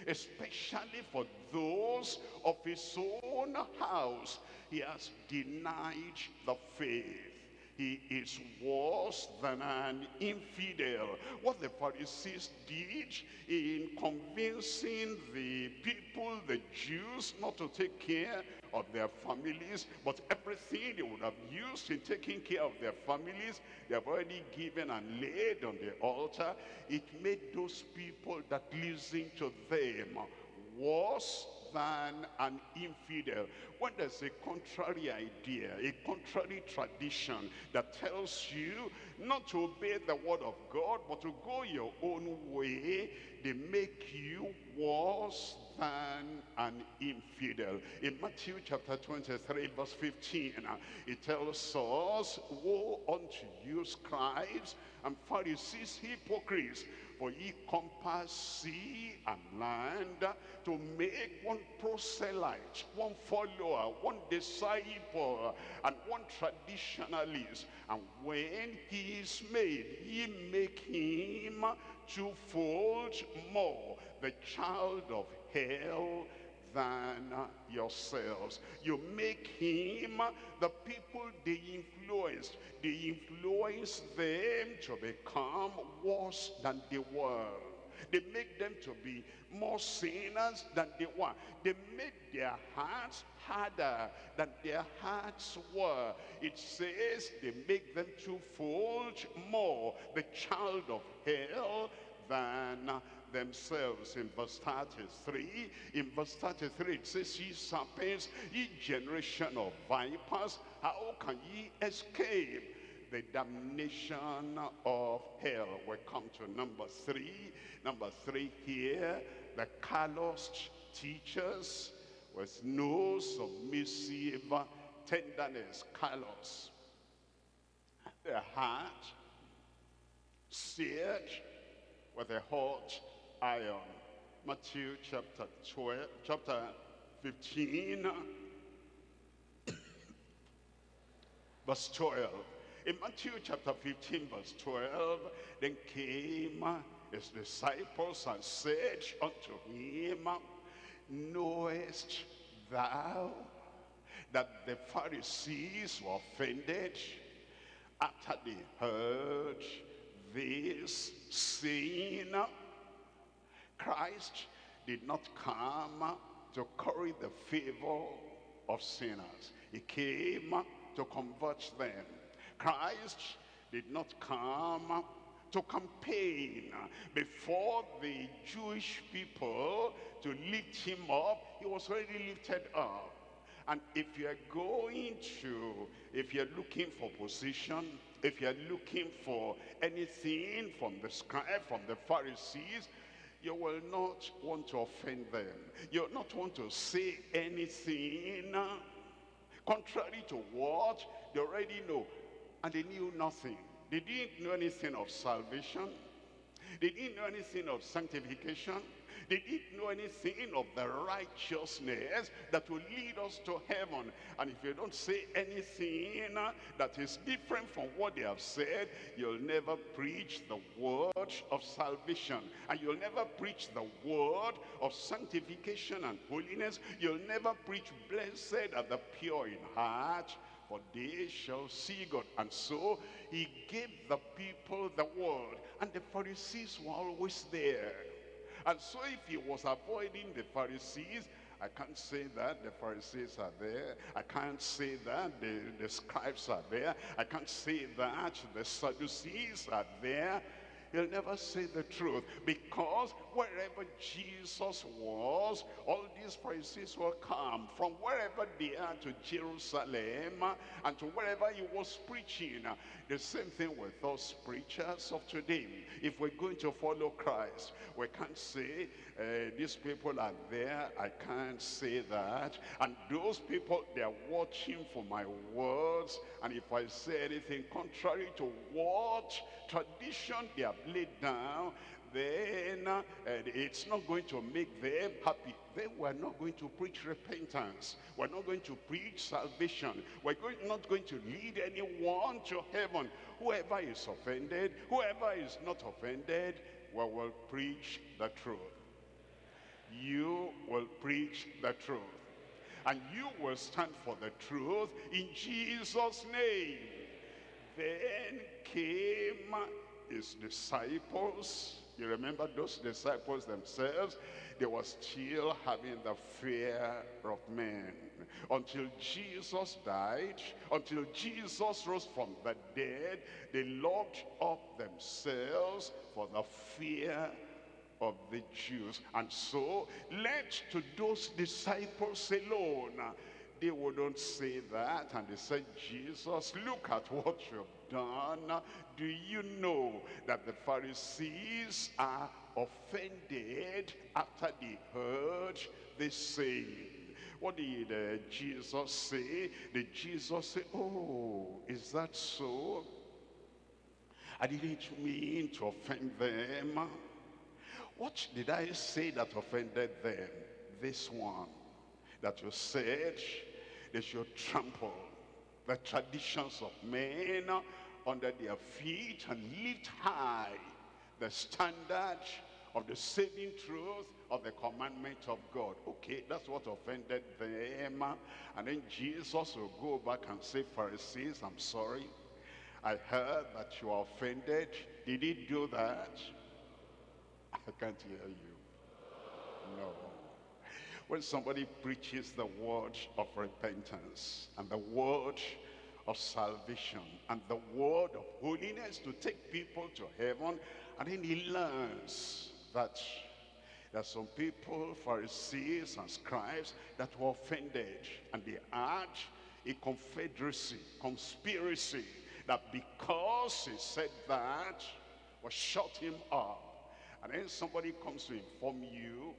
[SPEAKER 1] especially for those of his own house, he has denied the faith he is worse than an infidel. What the Pharisees did in convincing the people, the Jews, not to take care of their families, but everything they would have used in taking care of their families, they have already given and laid on the altar. It made those people that listen to them worse than an infidel. When there's a contrary idea, a contrary tradition that tells you not to obey the word of God, but to go your own way, they make you worse than an infidel. In Matthew chapter 23 verse 15, uh, it tells us, Woe unto you scribes and Pharisees, hypocrites, for ye compass sea and land to make one proselyte, one follower, one disciple, and one traditionalist. And when he is made, ye make him twofold more the child of hell than yourselves. You make him the people they influenced. They influence them to become worse than they were. They make them to be more sinners than they were. They made their hearts harder than their hearts were. It says they make them twofold more the child of hell than themselves in verse 33 in verse 33 it says ye serpents ye generation of vipers how can ye escape? The damnation of hell. We come to number three. Number three here the calloused teachers with no submissive tenderness. Callous their heart seared with a hot iron. Matthew chapter 12, chapter 15, verse 12. In Matthew chapter 15, verse 12, then came his disciples and said unto him, Knowest thou that the Pharisees were offended after they heard this saying, Christ did not come to curry the favor of sinners. He came to convert them. Christ did not come to campaign before the Jewish people to lift him up. He was already lifted up. And if you're going to, if you're looking for position, if you're looking for anything from the scribe, from the Pharisees, you will not want to offend them. You'll not want to say anything contrary to what they already know. And they knew nothing. They didn't know anything of salvation. They didn't know anything of sanctification. They didn't know anything of the righteousness that will lead us to heaven. And if you don't say anything that is different from what they have said, you'll never preach the word of salvation. And you'll never preach the word of sanctification and holiness. You'll never preach blessed are the pure in heart, for they shall see God. And so he gave the people the word. And the Pharisees were always there. And so if he was avoiding the Pharisees, I can't say that the Pharisees are there. I can't say that the, the scribes are there. I can't say that the Sadducees are there. He'll never say the truth because wherever Jesus was, all these Pharisees will come from wherever they are to Jerusalem and to wherever he was preaching. The same thing with us preachers of today. If we're going to follow Christ, we can't say, uh, these people are there, I can't say that. And those people, they're watching for my words. And if I say anything contrary to what tradition they have laid down, then it's not going to make them happy. Then we're not going to preach repentance. We're not going to preach salvation. We're going, not going to lead anyone to heaven. Whoever is offended, whoever is not offended, we will preach the truth. You will preach the truth. And you will stand for the truth in Jesus' name. Then came his disciples. You remember those disciples themselves? They were still having the fear of men. Until Jesus died, until Jesus rose from the dead, they locked up themselves for the fear of the Jews. And so, let to those disciples alone they wouldn't say that. And they said, Jesus, look at what you've done. Do you know that the Pharisees are offended after they heard this saying. What did uh, Jesus say? Did Jesus say, oh, is that so? I didn't mean to offend them. What did I say that offended them? This one, that you said they should trample the traditions of men under their feet and lift high the standard of the saving truth of the commandment of God. Okay, that's what offended them. And then Jesus will go back and say, Pharisees, I'm sorry. I heard that you are offended. Did he do that? I can't hear you. No. When somebody preaches the word of repentance and the word of salvation and the word of holiness to take people to heaven, and then he learns that there are some people, Pharisees and scribes, that were offended, and they had a confederacy, conspiracy, that because he said that, was shut him up. And then somebody comes to inform you,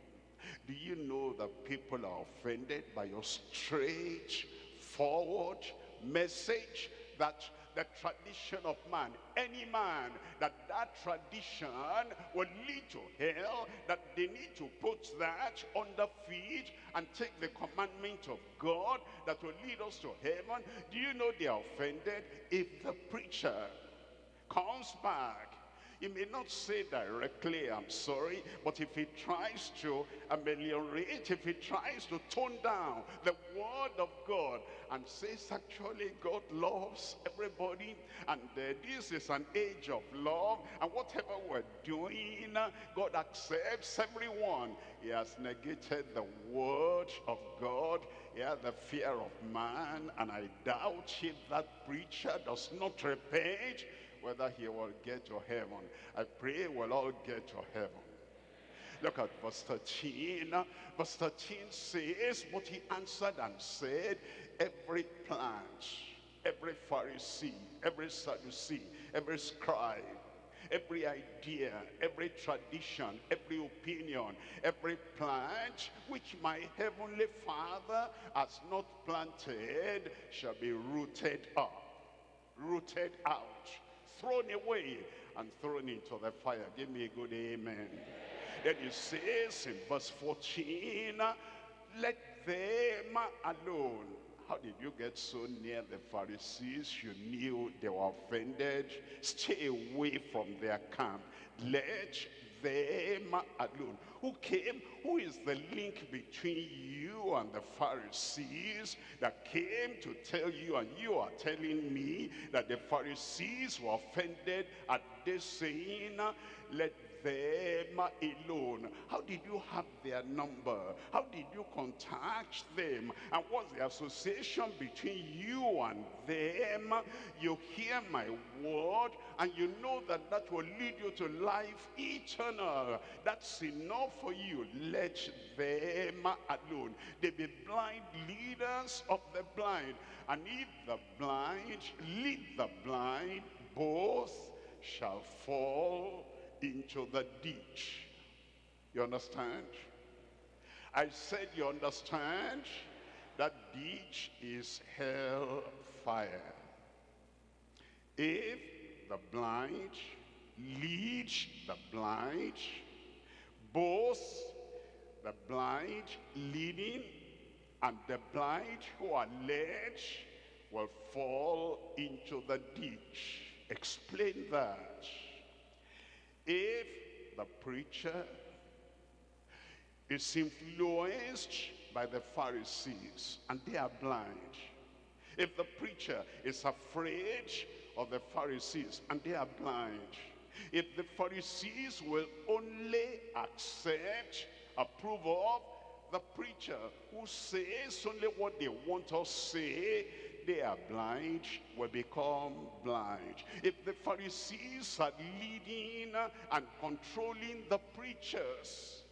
[SPEAKER 1] do you know that people are offended by your straight forward message that the tradition of man, any man, that that tradition will lead to hell, that they need to put that under feet and take the commandment of God that will lead us to heaven. Do you know they are offended if the preacher comes back he may not say directly, I'm sorry, but if he tries to ameliorate, if he tries to tone down the word of God and says actually God loves everybody and uh, this is an age of love and whatever we're doing, God accepts everyone. He has negated the word of God. Has the fear of man and I doubt if that preacher does not repent whether he will get to heaven. I pray we'll all get to heaven. Look at verse 13. Verse 13 says, But he answered and said, Every plant, every Pharisee, every Sadducee, every scribe, every idea, every tradition, every opinion, every plant which my heavenly Father has not planted shall be rooted up, rooted out, thrown away and thrown into the fire. Give me a good amen. Then it says in verse 14, let them alone. How did you get so near the Pharisees? You knew they were offended. Stay away from their camp. Let them alone. Who came? Who is the link between you and the Pharisees that came to tell you and you are telling me that the Pharisees were offended at this saying, let them alone. How did you have their number? How did you contact them? And what's the association between you and them? You hear my word and you know that that will lead you to life eternal. That's enough for you. Let them alone. They be blind leaders of the blind. And if the blind lead the blind, both shall fall into the ditch. You understand? I said you understand? That ditch is hell fire. If the blind lead the blind, both the blind leading and the blind who are led will fall into the ditch. Explain that. If the preacher is influenced by the Pharisees and they are blind, if the preacher is afraid of the Pharisees and they are blind, if the Pharisees will only accept, approve of the preacher who says only what they want to say, they are blind will become blind. If the Pharisees are leading and controlling the preachers,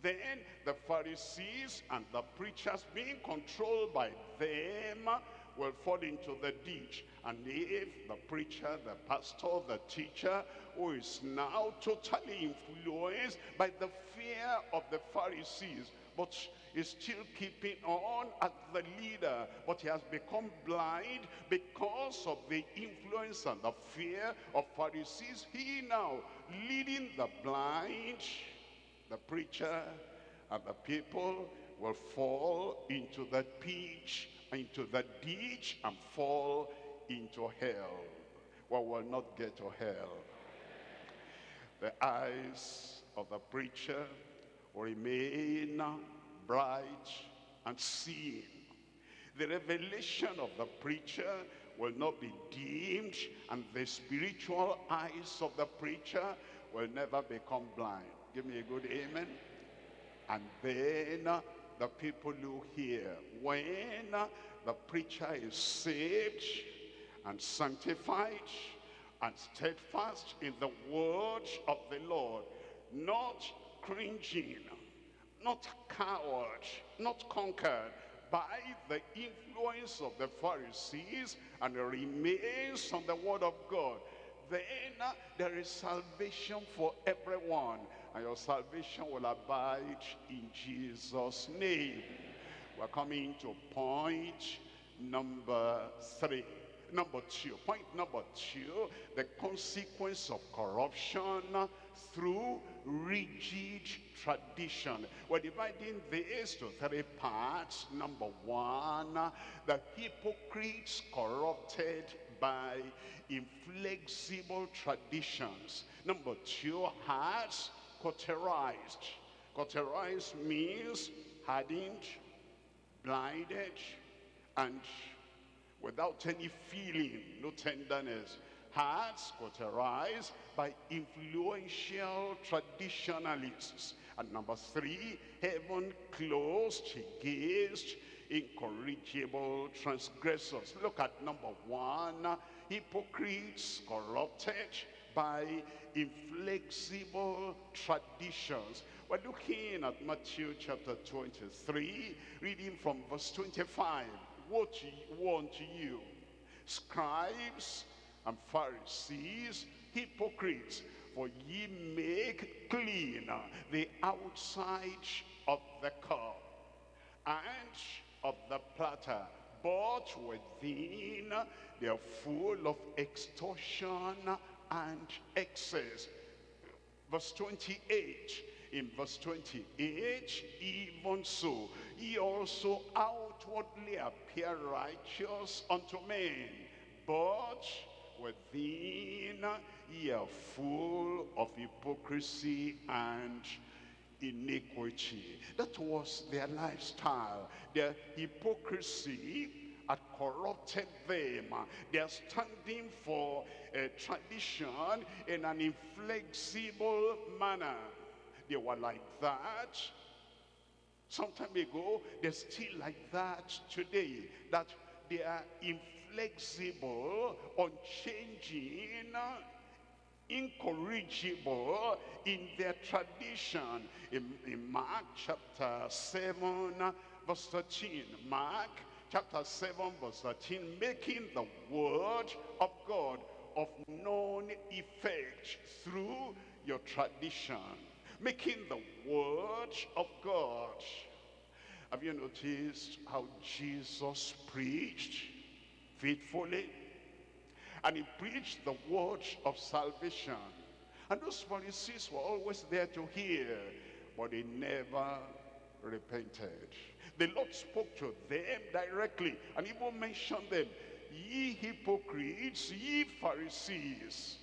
[SPEAKER 1] then the Pharisees and the preachers being controlled by them will fall into the ditch. And if the preacher, the pastor, the teacher, who is now totally influenced by the fear of the Pharisees, but is still keeping on as the leader, but he has become blind because of the influence and the fear of Pharisees. He now leading the blind, the preacher, and the people will fall into the pitch, into the ditch, and fall into hell. Well, will not get to hell. The eyes of the preacher remain bright and seeing. The revelation of the preacher will not be dimmed and the spiritual eyes of the preacher will never become blind. Give me a good amen. And then the people who hear, when the preacher is saved and sanctified and steadfast in the word of the Lord, not cringing, not coward, not conquered by the influence of the Pharisees and remains on the word of God, then there is salvation for everyone. And your salvation will abide in Jesus' name. We're coming to point number three. Number two, point number two, the consequence of corruption through rigid tradition. We're dividing this to three parts. Number one, the hypocrites corrupted by inflexible traditions. Number two, hearts cauterized. Cauterized means hardened, blinded, and without any feeling, no tenderness. Hearts cauterized by influential traditionalists. And number three, heaven closed against incorrigible transgressors. Look at number one, hypocrites corrupted by inflexible traditions. We're looking at Matthew chapter 23, reading from verse 25. What want you, scribes and Pharisees, hypocrites, for ye make clean the outside of the cup and of the platter, but within they are full of extortion and excess. Verse 28, in verse 28, even so, ye also outwardly appear righteous unto men, but within ye are full of hypocrisy and iniquity. That was their lifestyle. Their hypocrisy had corrupted them. They are standing for a tradition in an inflexible manner. They were like that some time ago. They're still like that today. That they are inflexible, unchanging, incorrigible in their tradition. In, in Mark chapter 7, verse 13. Mark chapter 7 verse 13 making the word of God of known effect through your tradition making the word of God have you noticed how Jesus preached faithfully and he preached the word of salvation and those Pharisees were always there to hear but they never repented the Lord spoke to them directly and even mentioned them. Ye hypocrites, ye Pharisees.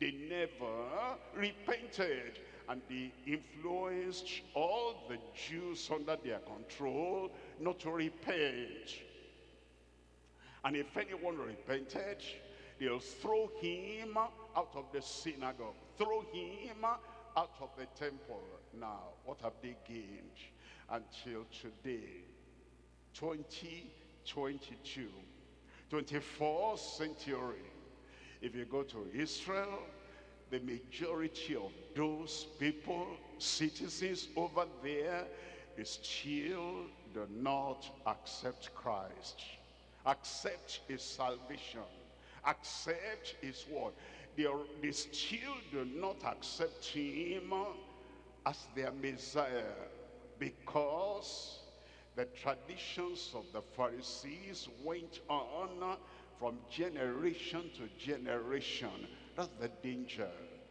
[SPEAKER 1] They never repented and they influenced all the Jews under their control not to repent. And if anyone repented, they'll throw him out of the synagogue, throw him out of the temple. Now, what have they gained? until today 2022 24th century if you go to Israel the majority of those people citizens over there they still do not accept Christ accept his salvation, accept his word. They, they still do not accept him as their Messiah because the traditions of the Pharisees went on from generation to generation. That's the danger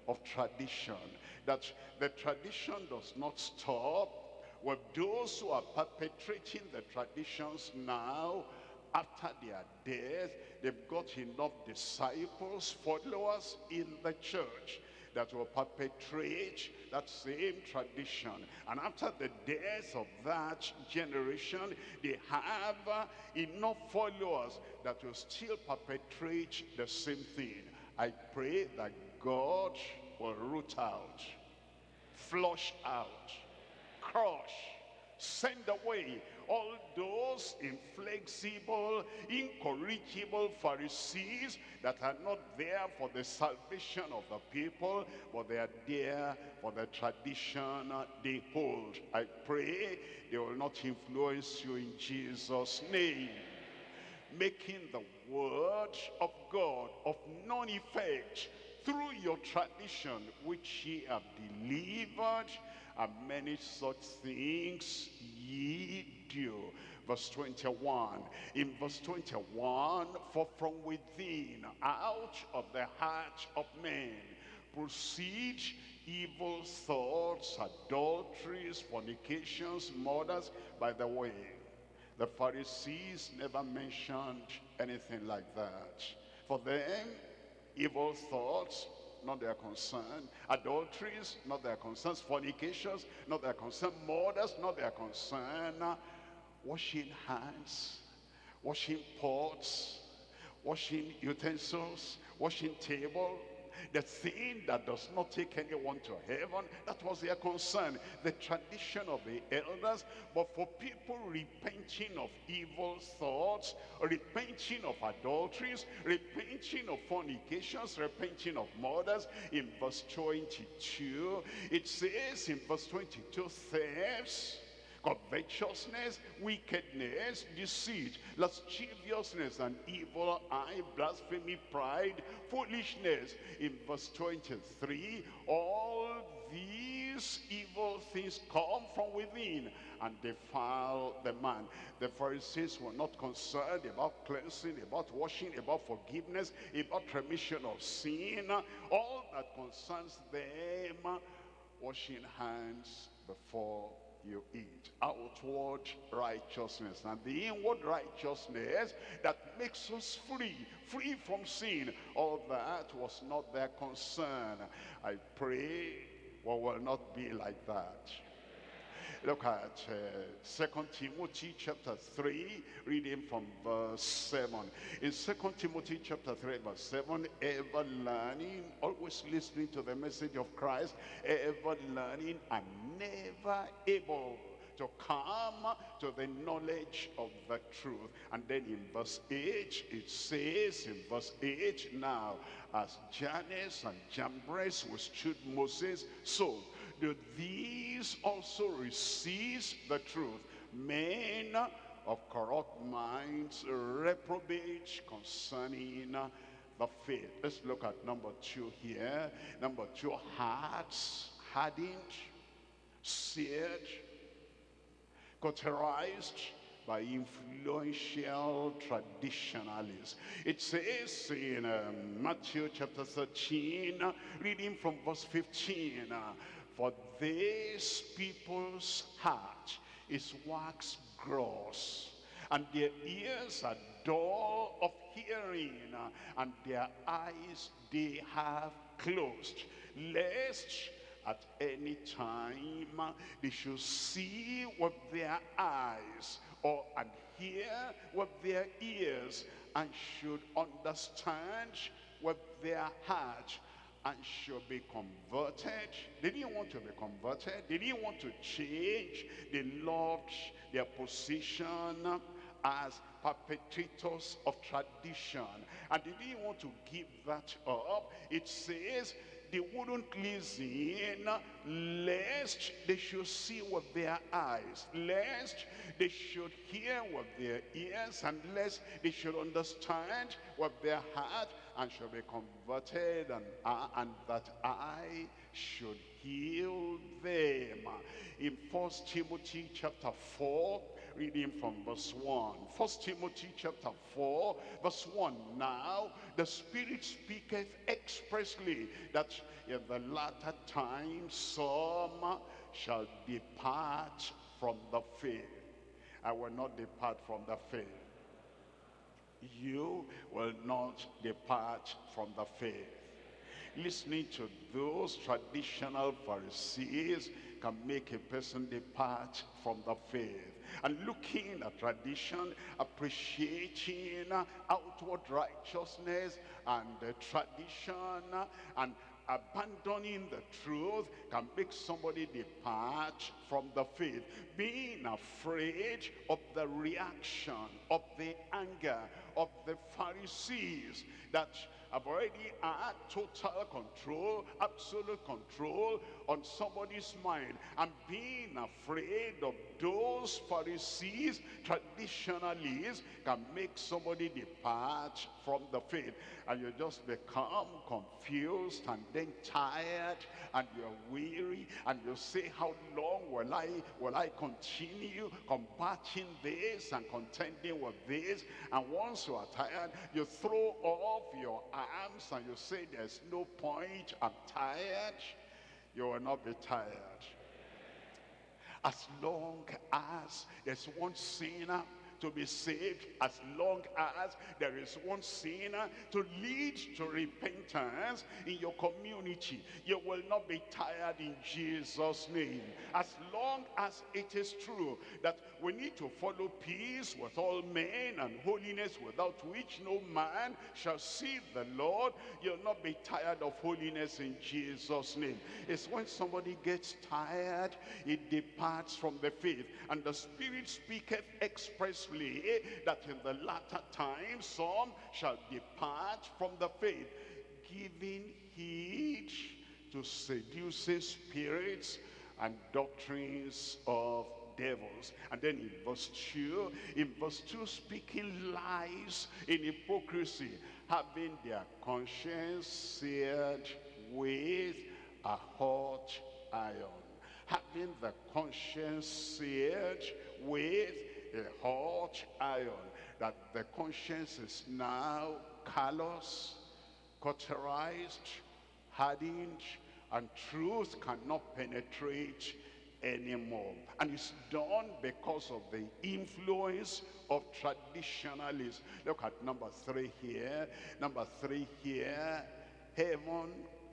[SPEAKER 1] of tradition. That the tradition does not stop with those who are perpetrating the traditions now after their death. They've got enough disciples, followers in the church that will perpetrate that same tradition. And after the death of that generation, they have uh, enough followers that will still perpetrate the same thing. I pray that God will root out, flush out, crush, send away all those inflexible, incorrigible Pharisees that are not there for the salvation of the people, but they are there for the tradition they hold. I pray they will not influence you in Jesus' name. Making the word of God of none effect through your tradition which ye have delivered and many such things ye do. Verse 21. In verse 21, for from within, out of the heart of men, proceed evil thoughts, adulteries, fornications, murders. By the way, the Pharisees never mentioned anything like that. For them, evil thoughts, not their concern. Adulteries, not their concerns. Fornications, not their concern. Murders, not their concern. Washing hands, washing pots, washing utensils, washing table, the thing that does not take anyone to heaven, that was their concern. The tradition of the elders, but for people repenting of evil thoughts, repenting of adulteries, repenting of fornications, repenting of murders, in verse 22, it says in verse 22, thefts, covetousness, wickedness, deceit, lasciviousness, and evil eye, blasphemy, pride, foolishness. In verse 23, all these evil things come from within and defile the man. The Pharisees were not concerned about cleansing, about washing, about forgiveness, about remission of sin. All that concerns them, washing hands before you eat. Outward righteousness and the inward righteousness that makes us free, free from sin. All that was not their concern. I pray we will not be like that. Look at uh, Second Timothy chapter 3, reading from verse 7. In Second Timothy chapter 3, verse 7, ever learning, always listening to the message of Christ, ever learning and never able to come to the knowledge of the truth. And then in verse 8, it says in verse 8, now, as Jannes and Jambres withstood Moses, so do these also receive the truth. Men of corrupt minds reprobate concerning the faith. Let's look at number two here. Number two, hearts hardened, seared, cauterized by influential traditionalists. It says in um, Matthew chapter 13, reading from verse 15, uh, for this people's heart is wax gross, and their ears are dull of hearing, and their eyes they have closed, lest at any time they should see with their eyes or and hear with their ears and should understand with their heart and should be converted. They didn't want to be converted. They didn't want to change. They loved their position as perpetrators of tradition. And they didn't want to give that up. It says they wouldn't listen lest they should see with their eyes, lest they should hear with their ears, and lest they should understand with their heart, and should be converted, and, uh, and that I should heal them. In First Timothy chapter 4, reading from verse 1. First Timothy chapter 4, verse 1. Now the Spirit speaketh expressly that in the latter time some shall depart from the faith. I will not depart from the faith. You will not depart from the faith. Listening to those traditional Pharisees can make a person depart from the faith and looking at tradition, appreciating outward righteousness and tradition and abandoning the truth can make somebody depart from the faith. Being afraid of the reaction, of the anger of the Pharisees that have already had total control, absolute control on somebody's mind. I'm being afraid of those Pharisees, traditionalists, can make somebody depart from the faith. And you just become confused and then tired and you're weary and you say, how long will I, will I continue combating this and contending with this? And once you are tired, you throw off your arms and you say, there's no point, I'm tired. You will not be tired. As long as there's one sinner to be saved as long as there is one sinner to lead to repentance in your community. You will not be tired in Jesus' name. As long as it is true that we need to follow peace with all men and holiness without which no man shall see the Lord, you'll not be tired of holiness in Jesus' name. It's when somebody gets tired, it departs from the faith. And the Spirit speaketh expressly that in the latter time some shall depart from the faith, giving heed to seducing spirits and doctrines of devils. And then in verse 2, in verse 2, speaking lies in hypocrisy, having their conscience seared with a hot iron. Having the conscience seared with a hot iron, that the conscience is now callous, cauterized, hardened, and truth cannot penetrate anymore. And it's done because of the influence of traditionalists. Look at number three here. Number three here. Heaven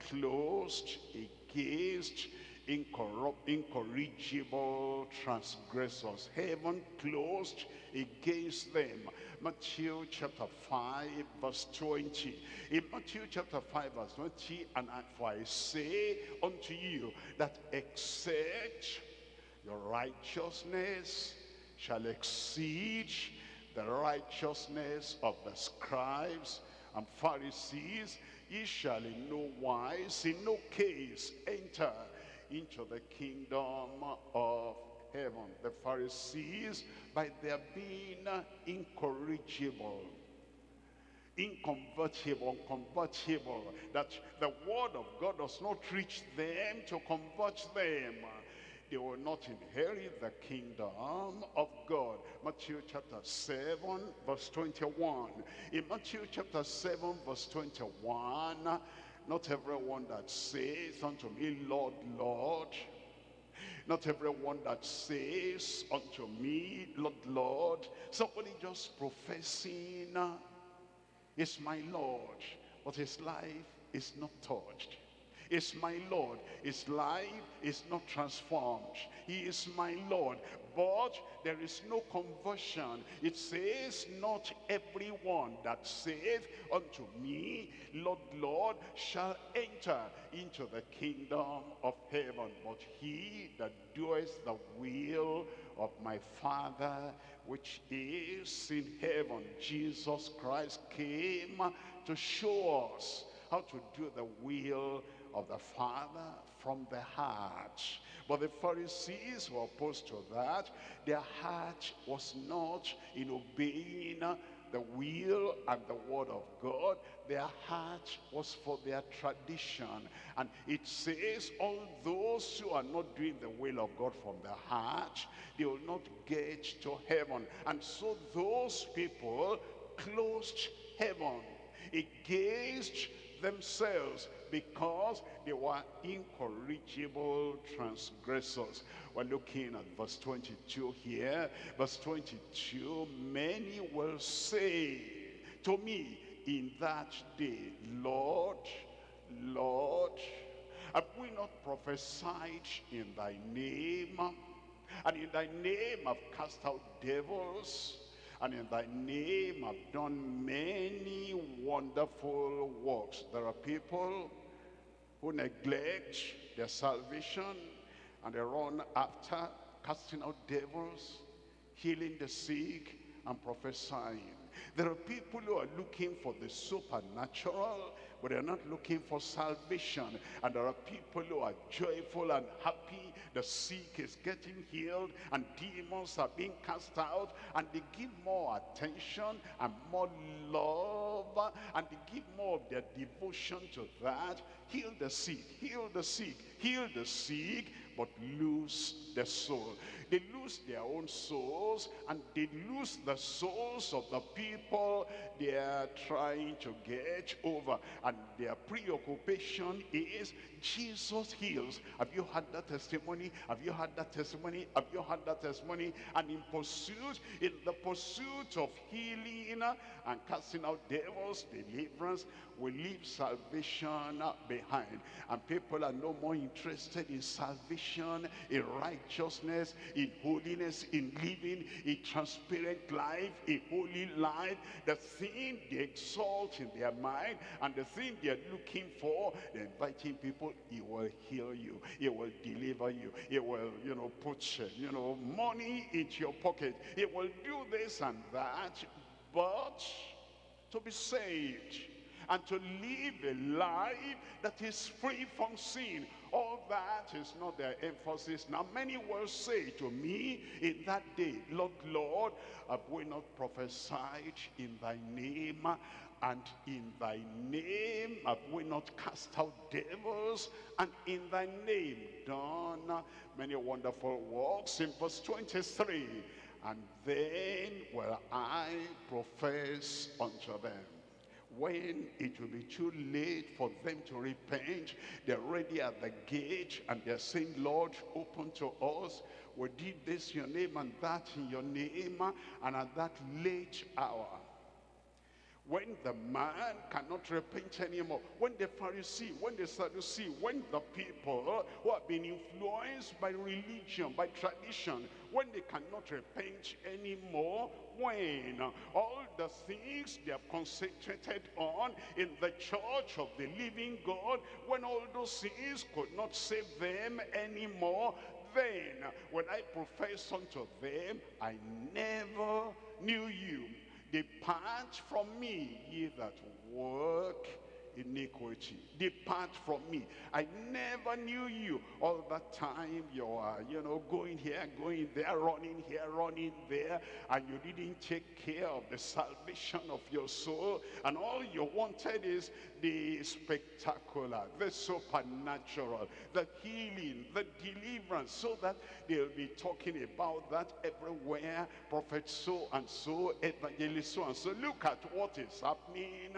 [SPEAKER 1] closed against incorrupt, incorrigible transgressors. Heaven closed against them. Matthew chapter 5 verse 20. In Matthew chapter 5 verse 20, and for I say unto you that except your righteousness shall exceed the righteousness of the scribes and Pharisees, ye shall in no wise, in no case enter into the kingdom of heaven. The Pharisees, by their being incorrigible, inconvertible, unconvertible, that the word of God does not reach them to convert them. They will not inherit the kingdom of God. Matthew chapter 7, verse 21. In Matthew chapter 7, verse 21, not everyone that says unto me, Lord, Lord, not everyone that says unto me, Lord, Lord, somebody just professing uh, is my Lord, but his life is not touched. Is my Lord. His life is not transformed. He is my Lord, but there is no conversion. It says, not everyone that saith unto me, Lord, Lord, shall enter into the kingdom of heaven, but he that doeth the will of my Father which is in heaven. Jesus Christ came to show us how to do the will of the Father from the heart. But the Pharisees were opposed to that. Their heart was not in obeying the will and the word of God. Their heart was for their tradition. And it says, all those who are not doing the will of God from the heart, they will not get to heaven. And so those people closed heaven against themselves because they were incorrigible transgressors. We're looking at verse 22 here. Verse 22, many will say to me in that day, Lord, Lord, have we not prophesied in thy name? And in thy name have cast out devils and in thy name have done many wonderful works. There are people who neglect their salvation and they run after casting out devils, healing the sick, and prophesying. There are people who are looking for the supernatural, but they're not looking for salvation. And there are people who are joyful and happy. The sick is getting healed and demons are being cast out. And they give more attention and more love. And they give more of their devotion to that. Heal the sick, heal the sick, heal the sick, but lose the soul. They lose their own souls and they lose the souls of the people they are trying to get over. And their preoccupation is Jesus heals. Have you had that testimony? Have you had that testimony? Have you had that testimony? And in pursuit, in the pursuit of healing and casting out devils, deliverance, we leave salvation behind. And people are no more interested in salvation, in righteousness, in holiness, in living a transparent life, a holy life. The thing they exalt in their mind and the thing they're looking for, they're inviting people, he will heal you, he will deliver you, he will, you know, put, you know, money into your pocket, he will do this and that. But to be saved, and to live a life that is free from sin. All that is not their emphasis. Now many will say to me in that day, Lord, Lord, have we not prophesied in thy name? And in thy name have we not cast out devils? And in thy name done many wonderful works. In verse 23, and then will I profess unto them when it will be too late for them to repent they're ready at the gate and they're saying lord open to us. We did this in your name and that in your name and at that late hour when the man cannot repent anymore, when the Pharisee, when the Sadducee, when the people who have been influenced by religion, by tradition, when they cannot repent anymore, when all the things they have concentrated on in the church of the living God, when all those things could not save them anymore, then when I profess unto them, I never knew you. Depart from me, ye that work iniquity. Depart from me. I never knew you. All that time you are, you know, going here, going there, running here, running there, and you didn't take care of the salvation of your soul. And all you wanted is the spectacular, the supernatural, the healing, the deliverance, so that they'll be talking about that everywhere. Prophet so and so, evangelist so and so. Look at what is happening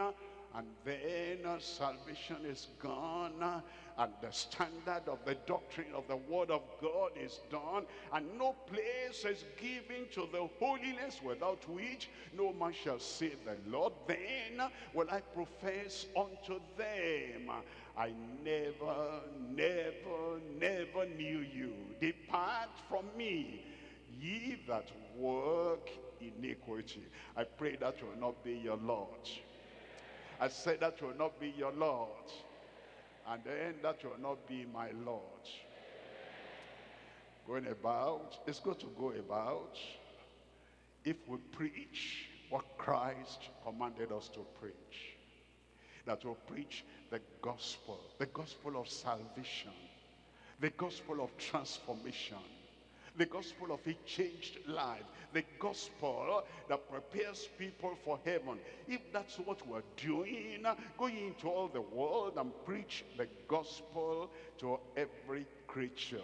[SPEAKER 1] and then salvation is gone and the standard of the doctrine of the word of God is done and no place is given to the holiness without which no man shall see the Lord. Then will I profess unto them I never never never knew you. Depart from me ye that work iniquity. I pray that will not be your Lord I said that will not be your Lord. And then that will not be my Lord. Going about, it's good to go about if we preach what Christ commanded us to preach. that will preach the gospel, the gospel of salvation, the gospel of transformation, the gospel of a changed life, the gospel that prepares people for heaven. If that's what we're doing, going into all the world and preach the gospel to every creature.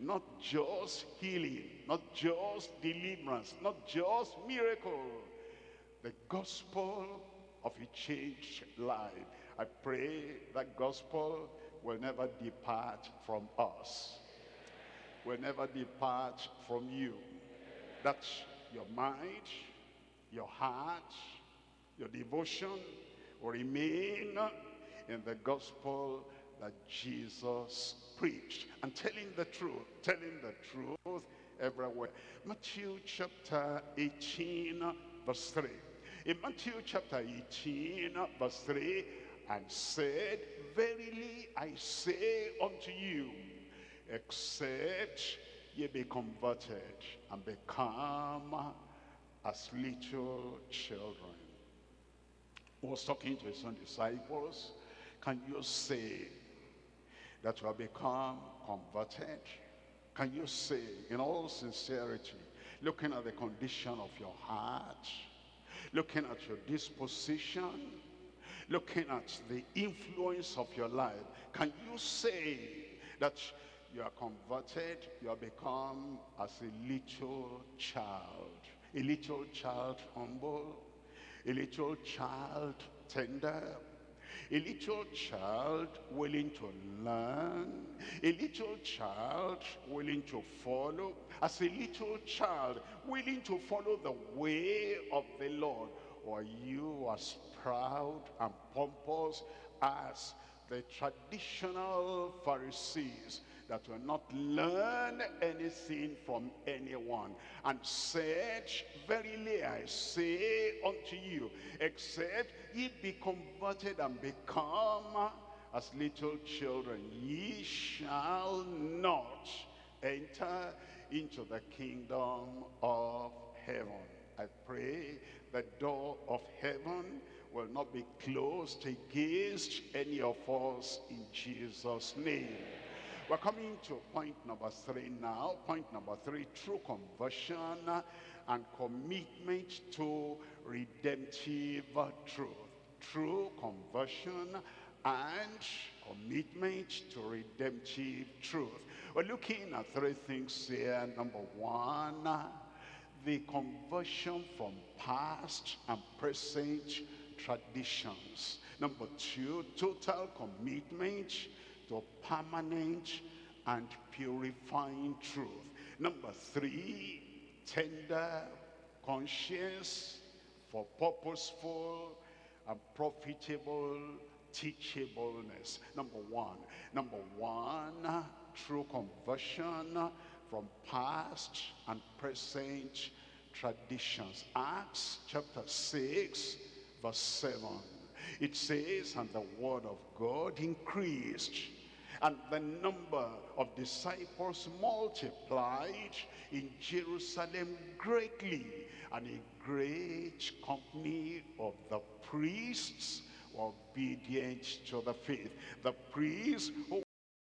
[SPEAKER 1] Not just healing, not just deliverance, not just miracle. The gospel of a changed life. I pray that gospel will never depart from us. Will never depart from you. That's your mind, your heart, your devotion will remain in the gospel that Jesus preached and telling the truth, telling the truth everywhere. Matthew chapter 18 verse 3. In Matthew chapter 18 verse 3, and said, Verily I say unto you, except ye be converted and become as little children. He was talking to his own disciples. Can you say that you have become converted? Can you say in all sincerity, looking at the condition of your heart, looking at your disposition, looking at the influence of your life, can you say that you are converted, you have become as a little child, a little child humble, a little child tender, a little child willing to learn, a little child willing to follow, as a little child willing to follow the way of the Lord, or you as proud and pompous as the traditional Pharisees that will not learn anything from anyone and said, Verily I say unto you, except ye be converted and become as little children, ye shall not enter into the kingdom of heaven. I pray the door of heaven will not be closed against any of us in Jesus' name. We're coming to point number three now. Point number three, true conversion and commitment to redemptive truth. True conversion and commitment to redemptive truth. We're looking at three things here. Number one, the conversion from past and present traditions. Number two, total commitment to permanent and purifying truth. Number three, tender conscience for purposeful and profitable teachableness. Number one. Number one, true conversion from past and present traditions. Acts chapter 6, verse 7. It says, and the word of God increased, and the number of disciples multiplied in Jerusalem greatly, and a great company of the priests were obedient to the faith. The priests who